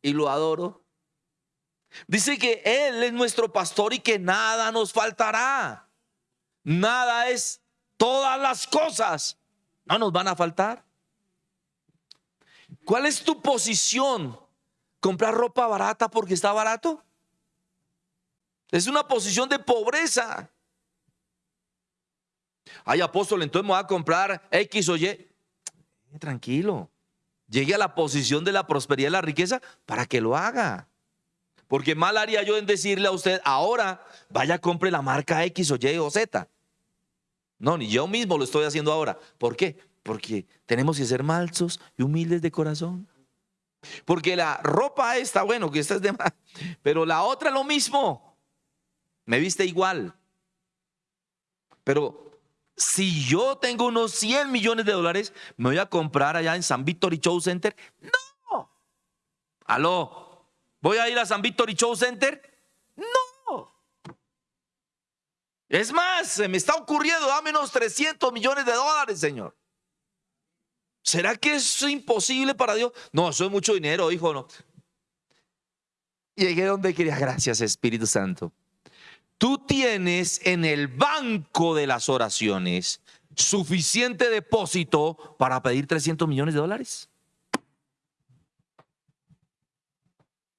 y lo adoro, Dice que Él es nuestro pastor y que nada nos faltará. Nada es, todas las cosas no nos van a faltar. ¿Cuál es tu posición? ¿Comprar ropa barata porque está barato? Es una posición de pobreza. Ay, apóstol, entonces me voy a comprar X o Y. Tranquilo. Llegue a la posición de la prosperidad y la riqueza para que lo haga. Porque mal haría yo en decirle a usted, ahora vaya, compre la marca X o Y o Z. No, ni yo mismo lo estoy haciendo ahora. ¿Por qué? Porque tenemos que ser malsos y humildes de corazón. Porque la ropa está bueno, que esta es de más, pero la otra lo mismo. Me viste igual. Pero si yo tengo unos 100 millones de dólares, me voy a comprar allá en San Victory Show Center. No. Aló. ¿Voy a ir a San Victory Show Center? No. Es más, se me está ocurriendo, dame unos 300 millones de dólares, Señor. ¿Será que es imposible para Dios? No, eso es mucho dinero, hijo, no. Llegué donde quería. Gracias, Espíritu Santo. Tú tienes en el banco de las oraciones suficiente depósito para pedir 300 millones de dólares.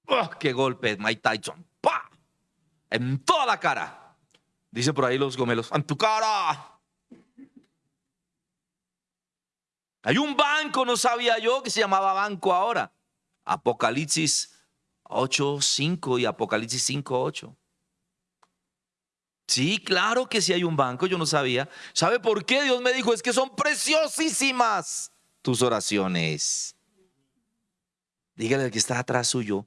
¡Oh, ¡Qué golpe, Mike Tyson! ¡Pah! En toda la cara. Dice por ahí los gomelos, ¡en tu cara! Hay un banco, no sabía yo, que se llamaba banco ahora. Apocalipsis 8.5 y Apocalipsis 5.8. Sí, claro que sí hay un banco, yo no sabía. ¿Sabe por qué Dios me dijo? Es que son preciosísimas tus oraciones. Dígale al que está atrás suyo,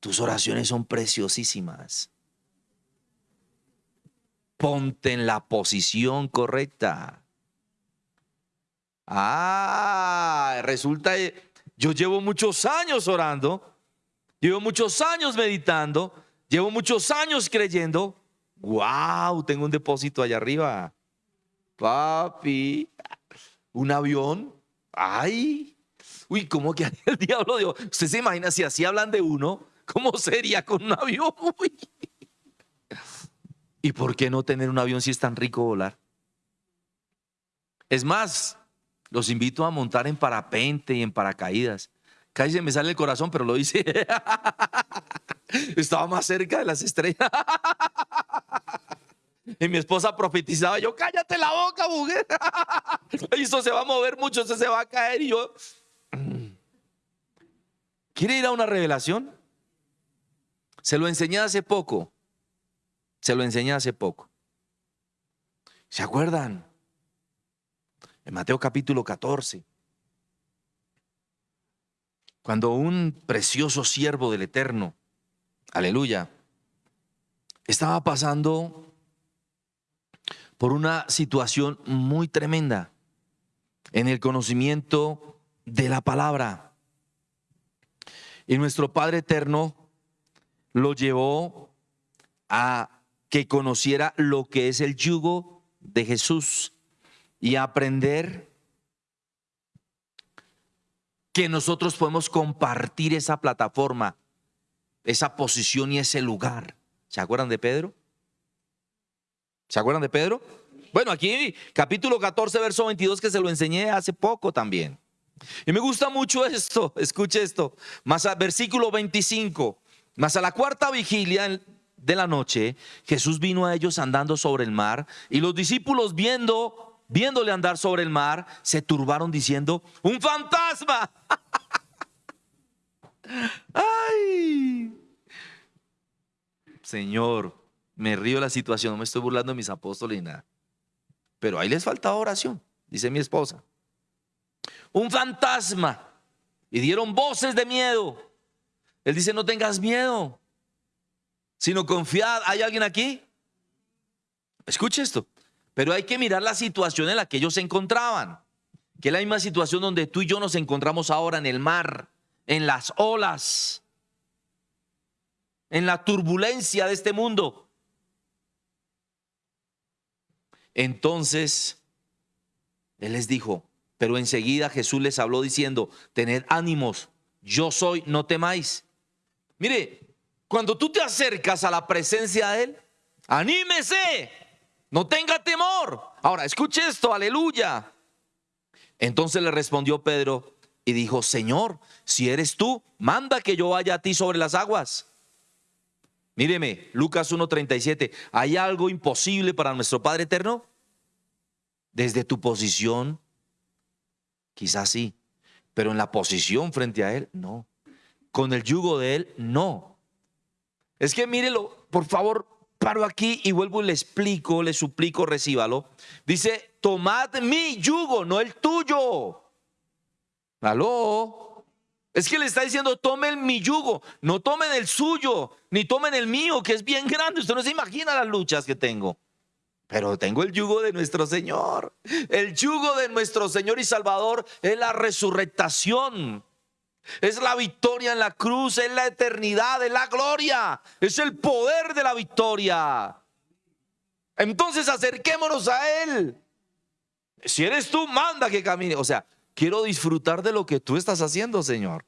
tus oraciones son preciosísimas. Ponte en la posición correcta. Ah, resulta, yo llevo muchos años orando, llevo muchos años meditando, llevo muchos años creyendo. ¡Wow! Tengo un depósito allá arriba. Papi, un avión. ¡Ay! Uy, ¿cómo que el diablo Dios? ¿Usted se imagina si así hablan de uno? ¿Cómo sería con un avión? ¿Y por qué no tener un avión si es tan rico volar? Es más, los invito a montar en parapente y en paracaídas. Casi se me sale el corazón, pero lo hice. Estaba más cerca de las estrellas. Y mi esposa profetizaba, yo, cállate la boca, mujer. Esto se va a mover mucho, esto se va a caer. Y yo, ¿quiere ir a una revelación? Se lo enseñé hace poco. Se lo enseñé hace poco. ¿Se acuerdan? En Mateo capítulo 14. Cuando un precioso siervo del Eterno, aleluya, estaba pasando por una situación muy tremenda en el conocimiento de la palabra. Y nuestro Padre Eterno lo llevó a que conociera lo que es el yugo de Jesús y aprender que nosotros podemos compartir esa plataforma, esa posición y ese lugar. ¿Se acuerdan de Pedro? ¿Se acuerdan de Pedro? Bueno, aquí capítulo 14, verso 22, que se lo enseñé hace poco también. Y me gusta mucho esto, escuche esto, más a versículo 25, más a la cuarta vigilia de la noche, Jesús vino a ellos andando sobre el mar y los discípulos viendo, viéndole andar sobre el mar, se turbaron diciendo, un fantasma. Ay, Señor, me río de la situación, no me estoy burlando de mis apóstoles ni nada. Pero ahí les falta oración, dice mi esposa. Un fantasma. Y dieron voces de miedo. Él dice, no tengas miedo sino confiad. ¿Hay alguien aquí? Escuche esto. Pero hay que mirar la situación en la que ellos se encontraban, que es la misma situación donde tú y yo nos encontramos ahora en el mar, en las olas, en la turbulencia de este mundo. Entonces, Él les dijo, pero enseguida Jesús les habló diciendo, tened ánimos, yo soy, no temáis. Mire, cuando tú te acercas a la presencia de Él, anímese, no tenga temor. Ahora, escuche esto, aleluya. Entonces le respondió Pedro y dijo, Señor, si eres tú, manda que yo vaya a ti sobre las aguas. Míreme, Lucas 1.37, ¿hay algo imposible para nuestro Padre Eterno? Desde tu posición, quizás sí, pero en la posición frente a Él, no. Con el yugo de Él, no. Es que mírelo, por favor, paro aquí y vuelvo y le explico, le suplico, recíbalo. Dice, tomad mi yugo, no el tuyo. Aló. Es que le está diciendo, tomen mi yugo, no tomen el suyo, ni tomen el mío, que es bien grande. Usted no se imagina las luchas que tengo. Pero tengo el yugo de nuestro Señor. El yugo de nuestro Señor y Salvador es la resurrectación. Es la victoria en la cruz, es la eternidad, es la gloria, es el poder de la victoria. Entonces acerquémonos a Él. Si eres tú, manda que camine. O sea, quiero disfrutar de lo que tú estás haciendo, Señor.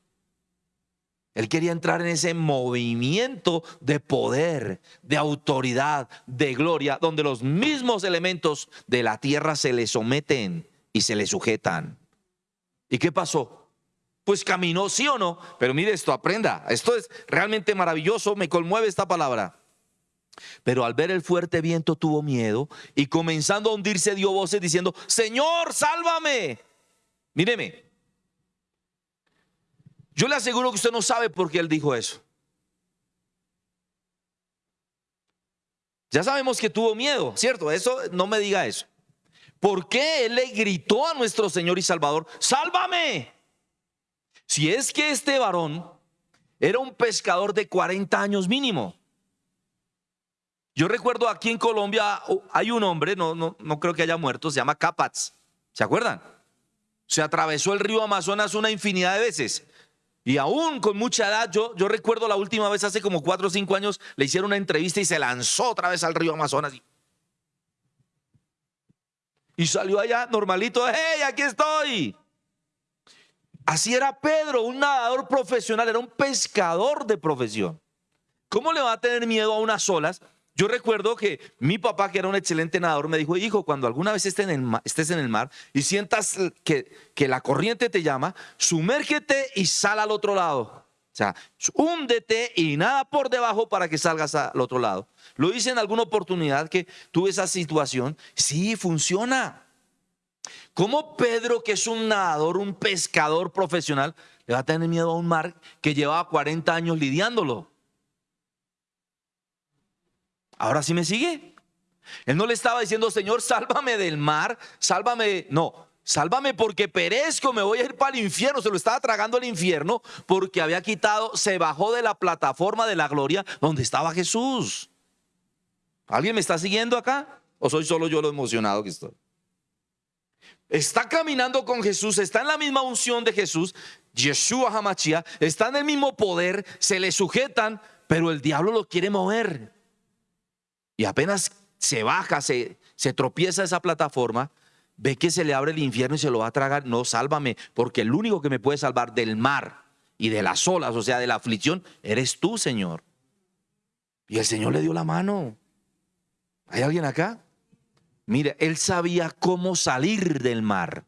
Él quería entrar en ese movimiento de poder, de autoridad, de gloria, donde los mismos elementos de la tierra se le someten y se le sujetan. ¿Y qué pasó? Pues caminó, sí o no. Pero mire esto, aprenda. Esto es realmente maravilloso, me conmueve esta palabra. Pero al ver el fuerte viento tuvo miedo y comenzando a hundirse dio voces diciendo, Señor, sálvame. Míreme. Yo le aseguro que usted no sabe por qué él dijo eso. Ya sabemos que tuvo miedo, ¿cierto? Eso no me diga eso. ¿Por qué él le gritó a nuestro Señor y Salvador, sálvame? Si es que este varón era un pescador de 40 años mínimo. Yo recuerdo aquí en Colombia oh, hay un hombre, no, no, no creo que haya muerto, se llama Capats. ¿Se acuerdan? Se atravesó el río Amazonas una infinidad de veces. Y aún con mucha edad, yo, yo recuerdo la última vez, hace como cuatro o cinco años, le hicieron una entrevista y se lanzó otra vez al río Amazonas. Y, salió allá normalito, hey, aquí estoy. Así era Pedro, un nadador profesional, era un pescador de profesión. ¿Cómo le va a tener miedo a unas olas yo recuerdo que mi papá, que era un excelente nadador, me dijo, hijo, cuando alguna vez estés en el mar, y sientas que, que la corriente te llama, sumérgete y sal al otro lado. O sea, húndete y nada por debajo para que salgas al otro lado. Lo hice en alguna oportunidad que tuve esa situación. Sí, funciona. ¿Cómo Pedro, que es un nadador, un pescador profesional, le va a tener miedo a un mar que llevaba 40 años lidiándolo? Ahora sí me sigue. Él no le estaba diciendo, Señor, sálvame del mar, sálvame. No, sálvame porque perezco, me voy a ir para el infierno. Se lo estaba tragando el infierno porque había quitado, se bajó de la plataforma de la gloria donde estaba Jesús. ¿Alguien me está siguiendo acá? ¿O soy solo yo lo emocionado que estoy? Está caminando con Jesús, está en la misma unción de Jesús, Yeshua está en el mismo poder, se le sujetan, pero el diablo lo quiere mover. Y apenas se baja, se, se tropieza esa plataforma, ve que se le abre el infierno y se lo va a tragar. No, sálvame, porque el único que me puede salvar del mar y de las olas, o sea, de la aflicción, eres tú, Señor. Y el Señor le dio la mano. ¿Hay alguien acá? Mire, él sabía cómo salir del mar.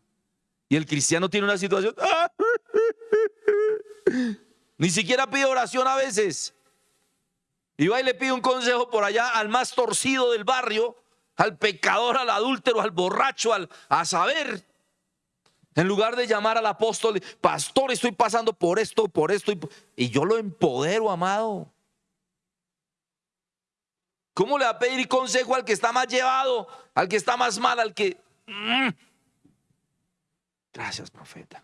Y el cristiano tiene una situación. Ni siquiera pide oración a veces. Y va y le pide un consejo por allá al más torcido del barrio, al pecador, al adúltero, al borracho, al, a saber. En lugar de llamar al apóstol, pastor, estoy pasando por esto, por esto, y, yo lo empodero, amado. ¿Cómo le va a pedir consejo al que está más llevado, al que está más mal, al que... Mm? Gracias, profeta.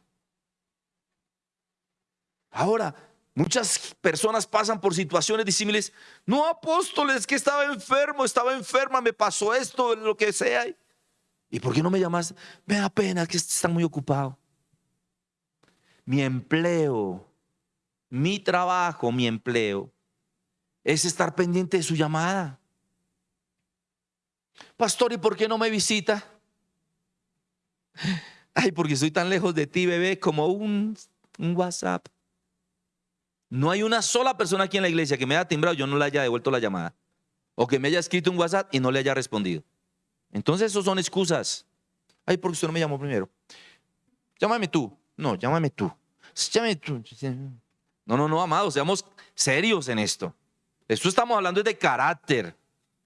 Ahora, Muchas personas pasan por situaciones disímiles. No, apóstoles, que estaba enfermo, estaba enferma, me pasó esto, lo que sea. ¿Y por qué no me llamas? Me da pena que están muy ocupado. Mi empleo, mi trabajo, mi empleo, es estar pendiente de su llamada. Pastor, ¿y por qué no me visita? Ay, porque soy tan lejos de ti, bebé, como un, WhatsApp. No hay una sola persona aquí en la iglesia que me haya timbrado y yo no le haya devuelto la llamada. O que me haya escrito un WhatsApp y no le haya respondido. Entonces, eso son excusas. Ay, porque usted no me llamó primero. Llámame tú. No, llámame tú. Llámame tú. No, no, no, amados, seamos serios en esto. Esto estamos hablando de carácter.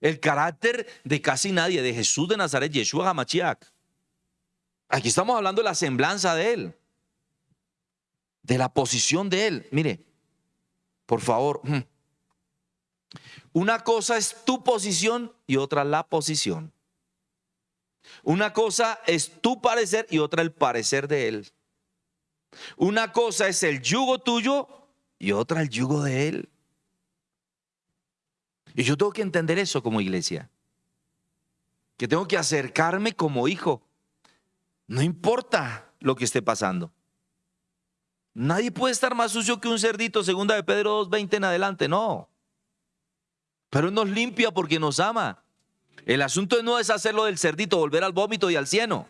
El carácter de casi nadie, de Jesús de Nazaret, Yeshua Hamachiach. Aquí estamos hablando de la semblanza de Él, de la posición de Él. Mire, por favor. Una cosa es tu posición y otra la posición. Una cosa es tu parecer y otra el parecer de él. Una cosa es el yugo tuyo y otra el yugo de él. Y yo tengo que entender eso como iglesia. Que tengo que acercarme como hijo. No importa lo que esté pasando. Nadie puede estar más sucio que un cerdito, segunda de Pedro 2.20 en adelante, no. Pero nos limpia porque nos ama. El asunto no es hacerlo del cerdito, volver al vómito y al cieno.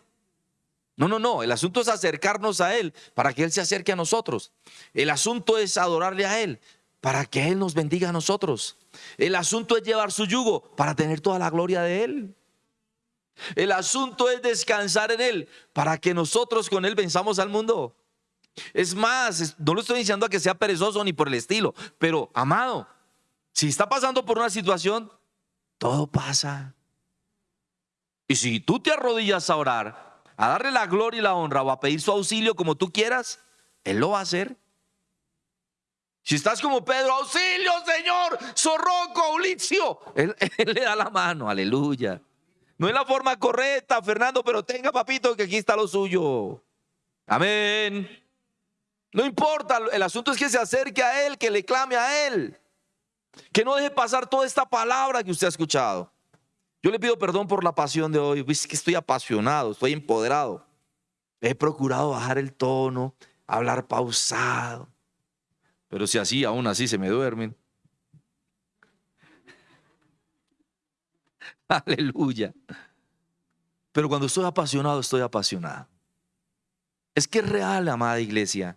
No, no, no. El asunto es acercarnos a Él para que Él se acerque a nosotros. El asunto es adorarle a Él para que Él nos bendiga a nosotros. El asunto es llevar su yugo para tener toda la gloria de Él. El asunto es descansar en Él para que nosotros con Él venzamos al mundo. Es más, no lo estoy diciendo a que sea perezoso ni por el estilo, pero amado, si está pasando por una situación, todo pasa. Y si tú te arrodillas a orar, a darle la gloria y la honra o a pedir su auxilio como tú quieras, Él lo va a hacer. Si estás como Pedro, auxilio, Señor, Zorroco, Ulicio, él, él, le da la mano, aleluya. No es la forma correcta, Fernando, pero tenga, papito, que aquí está lo suyo. Amén. No importa, el asunto es que se acerque a Él, que le clame a Él. Que no deje pasar toda esta palabra que usted ha escuchado. Yo le pido perdón por la pasión de hoy. Es que estoy apasionado, estoy empoderado. He procurado bajar el tono, hablar pausado. Pero si así, aún así se me duermen. Aleluya. Pero cuando estoy apasionado, estoy apasionado. Es que es real, amada iglesia.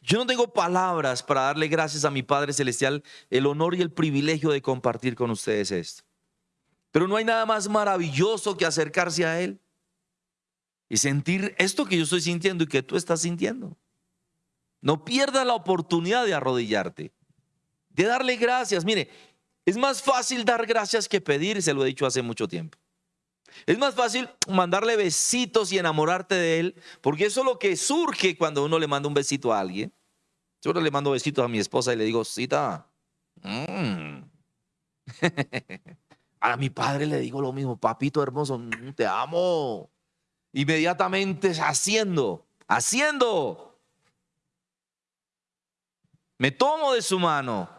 Yo no tengo palabras para darle gracias a mi Padre Celestial el honor y el privilegio de compartir con ustedes esto. Pero no hay nada más maravilloso que acercarse a Él y sentir esto que yo estoy sintiendo y que tú estás sintiendo. No pierdas la oportunidad de arrodillarte, de darle gracias. Mire, es más fácil dar gracias que pedir, se lo he dicho hace mucho tiempo. Es más fácil mandarle besitos y enamorarte de él, porque eso es lo que surge cuando uno le manda un besito a alguien. Yo le mando besitos a mi esposa y le digo, cita. Mm". a mi padre le digo lo mismo, papito hermoso, mm, te amo. Inmediatamente haciendo, haciendo. Me tomo de su mano.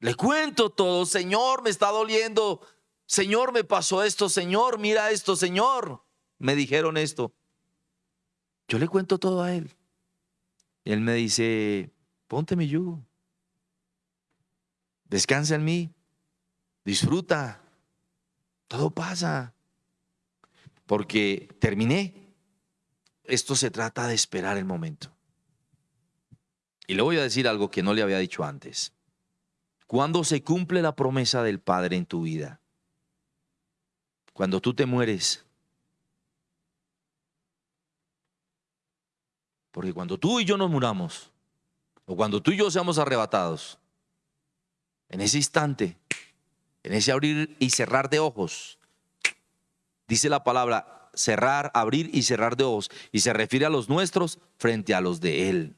Le cuento todo, Señor, me está doliendo Señor, me pasó esto, Señor, mira esto, Señor. Me dijeron esto. Yo le cuento todo a él. Y él me dice, ponte mi yugo. Descansa en mí. Disfruta. Todo pasa. Porque terminé. Esto se trata de esperar el momento. Y le voy a decir algo que no le había dicho antes. Cuando se cumple la promesa del Padre en tu vida, cuando tú te mueres. Porque cuando tú y yo nos muramos, o cuando tú y yo seamos arrebatados, en ese instante, en ese abrir y cerrar de ojos, dice la palabra cerrar, abrir y cerrar de ojos, y se refiere a los nuestros frente a los de Él.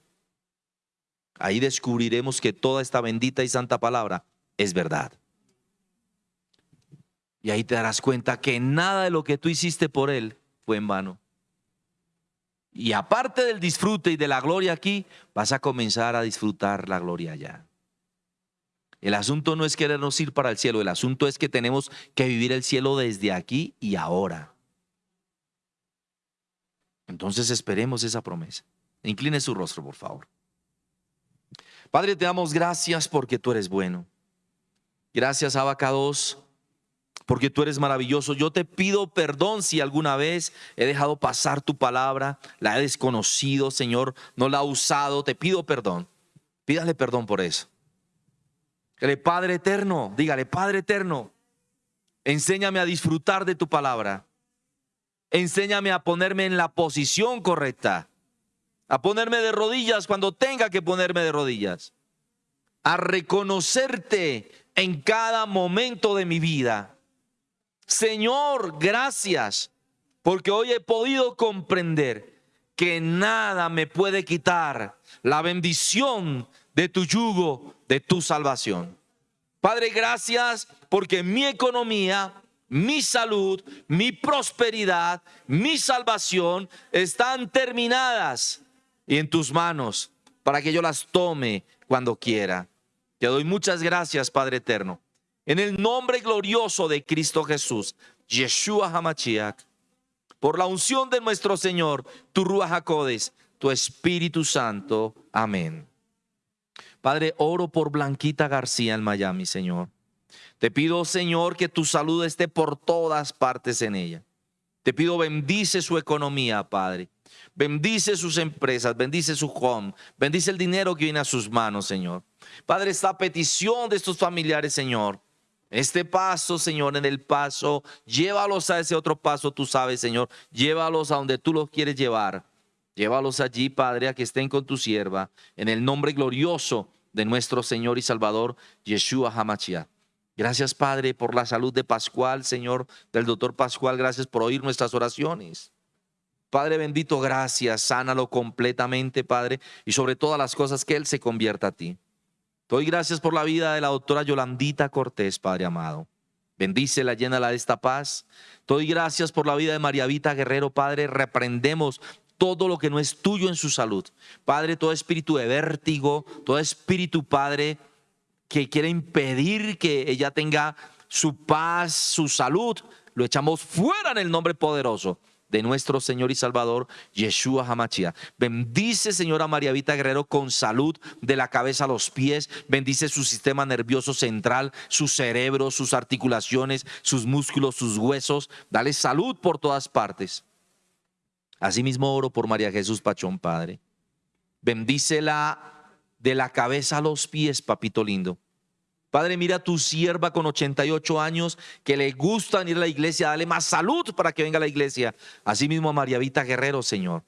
Ahí descubriremos que toda esta bendita y santa palabra es verdad. Y ahí te darás cuenta que nada de lo que tú hiciste por Él fue en vano. Y aparte del disfrute y de la gloria aquí, vas a comenzar a disfrutar la gloria allá. El asunto no es querernos ir para el cielo, el asunto es que tenemos que vivir el cielo desde aquí y ahora. Entonces esperemos esa promesa. Incline su rostro, por favor. Padre, te damos gracias porque tú eres bueno. Gracias, Abacados porque tú eres maravilloso. Yo te pido perdón si alguna vez he dejado pasar tu palabra, la he desconocido, Señor, no la he usado. Te pido perdón. Pídale perdón por eso. Dígale, Padre eterno, dígale, Padre eterno, enséñame a disfrutar de tu palabra. Enséñame a ponerme en la posición correcta, a ponerme de rodillas cuando tenga que ponerme de rodillas, a reconocerte en cada momento de mi vida Señor, gracias, porque hoy he podido comprender que nada me puede quitar la bendición de tu yugo, de tu salvación. Padre, gracias porque mi economía, mi salud, mi prosperidad, mi salvación están terminadas y en tus manos para que yo las tome cuando quiera. Te doy muchas gracias, Padre eterno. En el nombre glorioso de Cristo Jesús, Yeshua Hamachiach, por la unción de nuestro Señor, tu Ruach HaKodes, tu Espíritu Santo. Amén. Padre, oro por Blanquita García en Miami, Señor. Te pido, Señor, que tu salud esté por todas partes en ella. Te pido, bendice su economía, Padre. Bendice sus empresas, bendice su home, bendice el dinero que viene a sus manos, Señor. Padre, esta petición de estos familiares, Señor, este paso, Señor, en el paso, llévalos a ese otro paso, tú sabes, Señor. Llévalos a donde tú los quieres llevar. Llévalos allí, Padre, a que estén con tu sierva, en el nombre glorioso de nuestro Señor y Salvador, Yeshua HaMashiach. Gracias, Padre, por la salud de Pascual, Señor, del doctor Pascual. Gracias por oír nuestras oraciones. Padre bendito, gracias. Sánalo completamente, Padre, y sobre todas las cosas que Él se convierta a ti. Doy gracias por la vida de la doctora Yolandita Cortés, Padre amado. Bendícela, llénala de esta paz. Doy gracias por la vida de María Vita Guerrero, Padre. Reprendemos todo lo que no es tuyo en su salud. Padre, todo espíritu de vértigo, todo espíritu, Padre, que quiere impedir que ella tenga su paz, su salud, lo echamos fuera en el nombre poderoso de nuestro Señor y Salvador, Yeshua Hamachia. Bendice, Señora María Vita Guerrero, con salud de la cabeza a los pies. Bendice su sistema nervioso central, su cerebro, sus articulaciones, sus músculos, sus huesos. Dale salud por todas partes. Asimismo oro por María Jesús Pachón, Padre. Bendícela de la cabeza a los pies, papito lindo. Padre, mira a tu sierva con 88 años que le gusta ir a la iglesia, dale más salud para que venga a la iglesia. Asimismo a María Vita Guerrero, Señor.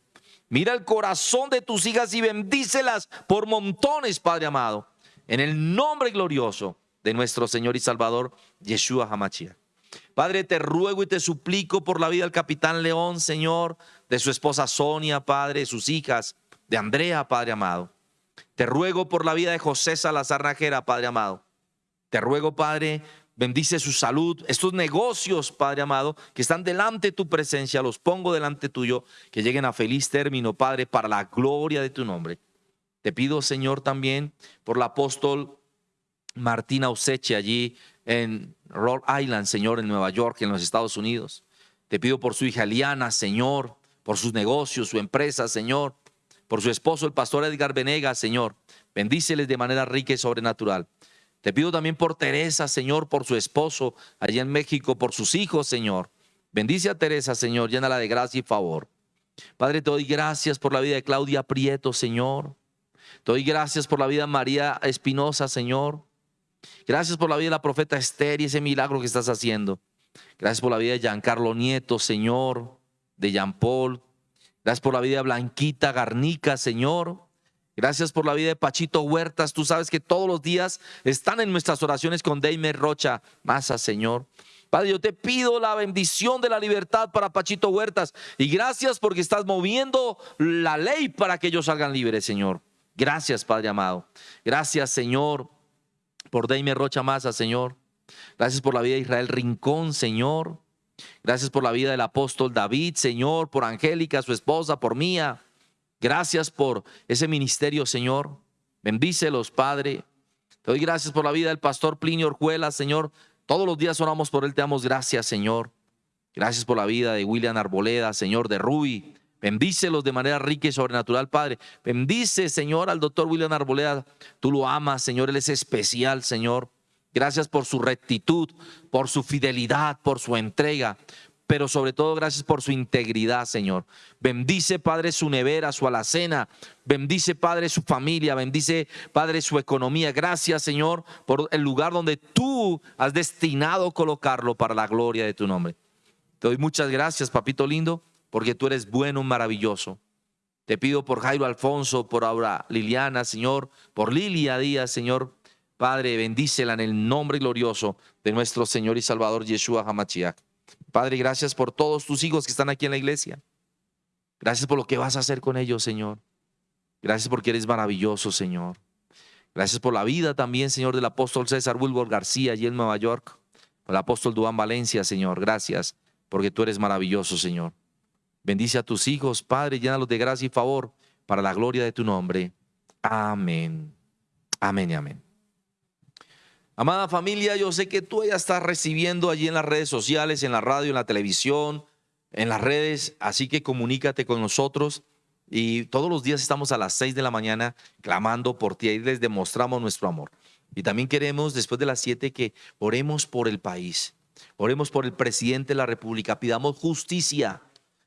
Mira el corazón de tus hijas y bendícelas por montones, Padre amado. En el nombre glorioso de nuestro Señor y Salvador, Yeshua Hamachia. Padre, te ruego y te suplico por la vida del capitán León, Señor, de su esposa Sonia, Padre, de sus hijas, de Andrea, Padre amado. Te ruego por la vida de José Salazar Najera, Padre amado. Te ruego, Padre, bendice su salud, estos negocios, Padre amado, que están delante de tu presencia, los pongo delante tuyo, que lleguen a feliz término, Padre, para la gloria de tu nombre. Te pido, Señor, también por el apóstol Martina Oseche allí en Rhode Island, Señor, en Nueva York, en los Estados Unidos. Te pido por su hija Liana, Señor, por sus negocios, su empresa, Señor, por su esposo, el pastor Edgar Venegas, Señor. Bendíceles de manera rica y sobrenatural. Te pido también por Teresa, Señor, por su esposo allá en México, por sus hijos, Señor. Bendice a Teresa, Señor, llénala de gracia y favor. Padre, te doy gracias por la vida de Claudia Prieto, Señor. Te doy gracias por la vida de María Espinosa, Señor. Gracias por la vida de la profeta Esther y ese milagro que estás haciendo. Gracias por la vida de Giancarlo Nieto, Señor, de Jean Paul. Gracias por la vida de Blanquita Garnica, Señor. Gracias por la vida de Pachito Huertas. Tú sabes que todos los días están en nuestras oraciones con Deimer Rocha. Masa, Señor. Padre, yo te pido la bendición de la libertad para Pachito Huertas. Y gracias porque estás moviendo la ley para que ellos salgan libres, Señor. Gracias, Padre amado. Gracias, Señor, por Deimer Rocha Masa, Señor. Gracias por la vida de Israel Rincón, Señor. Gracias por la vida del apóstol David, Señor, por Angélica, su esposa, por mía. Gracias por ese ministerio, Señor. Bendícelos, Padre. Te doy gracias por la vida del pastor Plinio Orjuela, Señor. Todos los días oramos por él, te damos gracias, Señor. Gracias por la vida de William Arboleda, Señor, de Rui. Bendícelos de manera rica y sobrenatural, Padre. Bendice, Señor, al doctor William Arboleda. Tú lo amas, Señor. Él es especial, Señor. Gracias por su rectitud, por su fidelidad, por su entrega pero sobre todo gracias por su integridad, Señor. Bendice, Padre, su nevera, su alacena. Bendice, Padre, su familia. Bendice, Padre, su economía. Gracias, Señor, por el lugar donde tú has destinado colocarlo para la gloria de tu nombre. Te doy muchas gracias, papito lindo, porque tú eres bueno, maravilloso. Te pido por Jairo Alfonso, por Aura Liliana, Señor, por Lilia Díaz, Señor. Padre, bendícela en el nombre glorioso de nuestro Señor y Salvador Yeshua Hamachiach. Padre, gracias por todos tus hijos que están aquí en la iglesia. Gracias por lo que vas a hacer con ellos, Señor. Gracias porque eres maravilloso, Señor. Gracias por la vida también, Señor, del apóstol César Wilbur García allí en Nueva York. Por el apóstol Duán Valencia, Señor. Gracias porque tú eres maravilloso, Señor. Bendice a tus hijos, Padre, llénalos de gracia y favor para la gloria de tu nombre. Amén. Amén y amén. Amada familia, yo sé que tú ya estás recibiendo allí en las redes sociales, en la radio, en la televisión, en las redes, así que comunícate con nosotros. Y todos los días estamos a las 6 de la mañana clamando por ti y les demostramos nuestro amor. Y también queremos, después de las 7, que oremos por el país, oremos por el presidente de la República, pidamos justicia.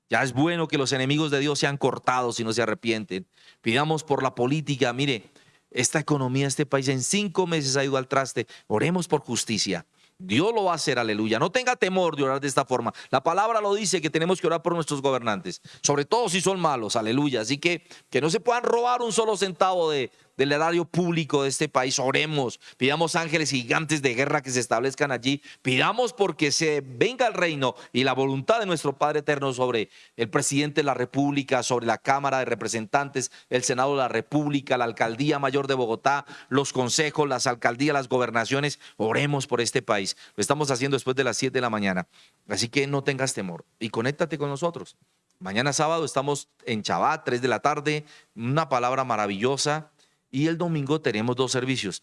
Ya es bueno que los enemigos de Dios sean cortados y no se arrepienten. Pidamos por la política, mire, esta economía, este país en cinco meses ha ido al traste. Oremos por justicia. Dios lo va a hacer, aleluya. No tenga temor de orar de esta forma. La palabra lo dice que tenemos que orar por nuestros gobernantes, sobre todo si son malos, aleluya. Así que que no se puedan robar un solo centavo de, del erario público de este país, oremos, pidamos ángeles gigantes de guerra que se establezcan allí, pidamos porque se venga el reino y la voluntad de nuestro Padre Eterno sobre el presidente de la República, sobre la Cámara de Representantes, el Senado de la República, la Alcaldía Mayor de Bogotá, los consejos, las alcaldías, las gobernaciones, oremos por este país. Lo estamos haciendo después de las 7 de la mañana, así que no tengas temor y conéctate con nosotros. Mañana sábado estamos en Chabat, 3 de la tarde, una palabra maravillosa. Y el domingo tenemos dos servicios.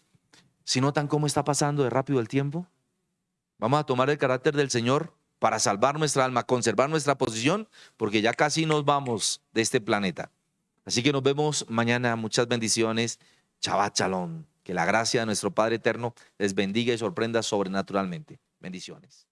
Si notan cómo está pasando de rápido el tiempo, vamos a tomar el carácter del Señor para salvar nuestra alma, conservar nuestra posición, porque ya casi nos vamos de este planeta. Así que nos vemos mañana. Muchas bendiciones. Chabat Shalom. Que la gracia de nuestro Padre Eterno les bendiga y sorprenda sobrenaturalmente. Bendiciones.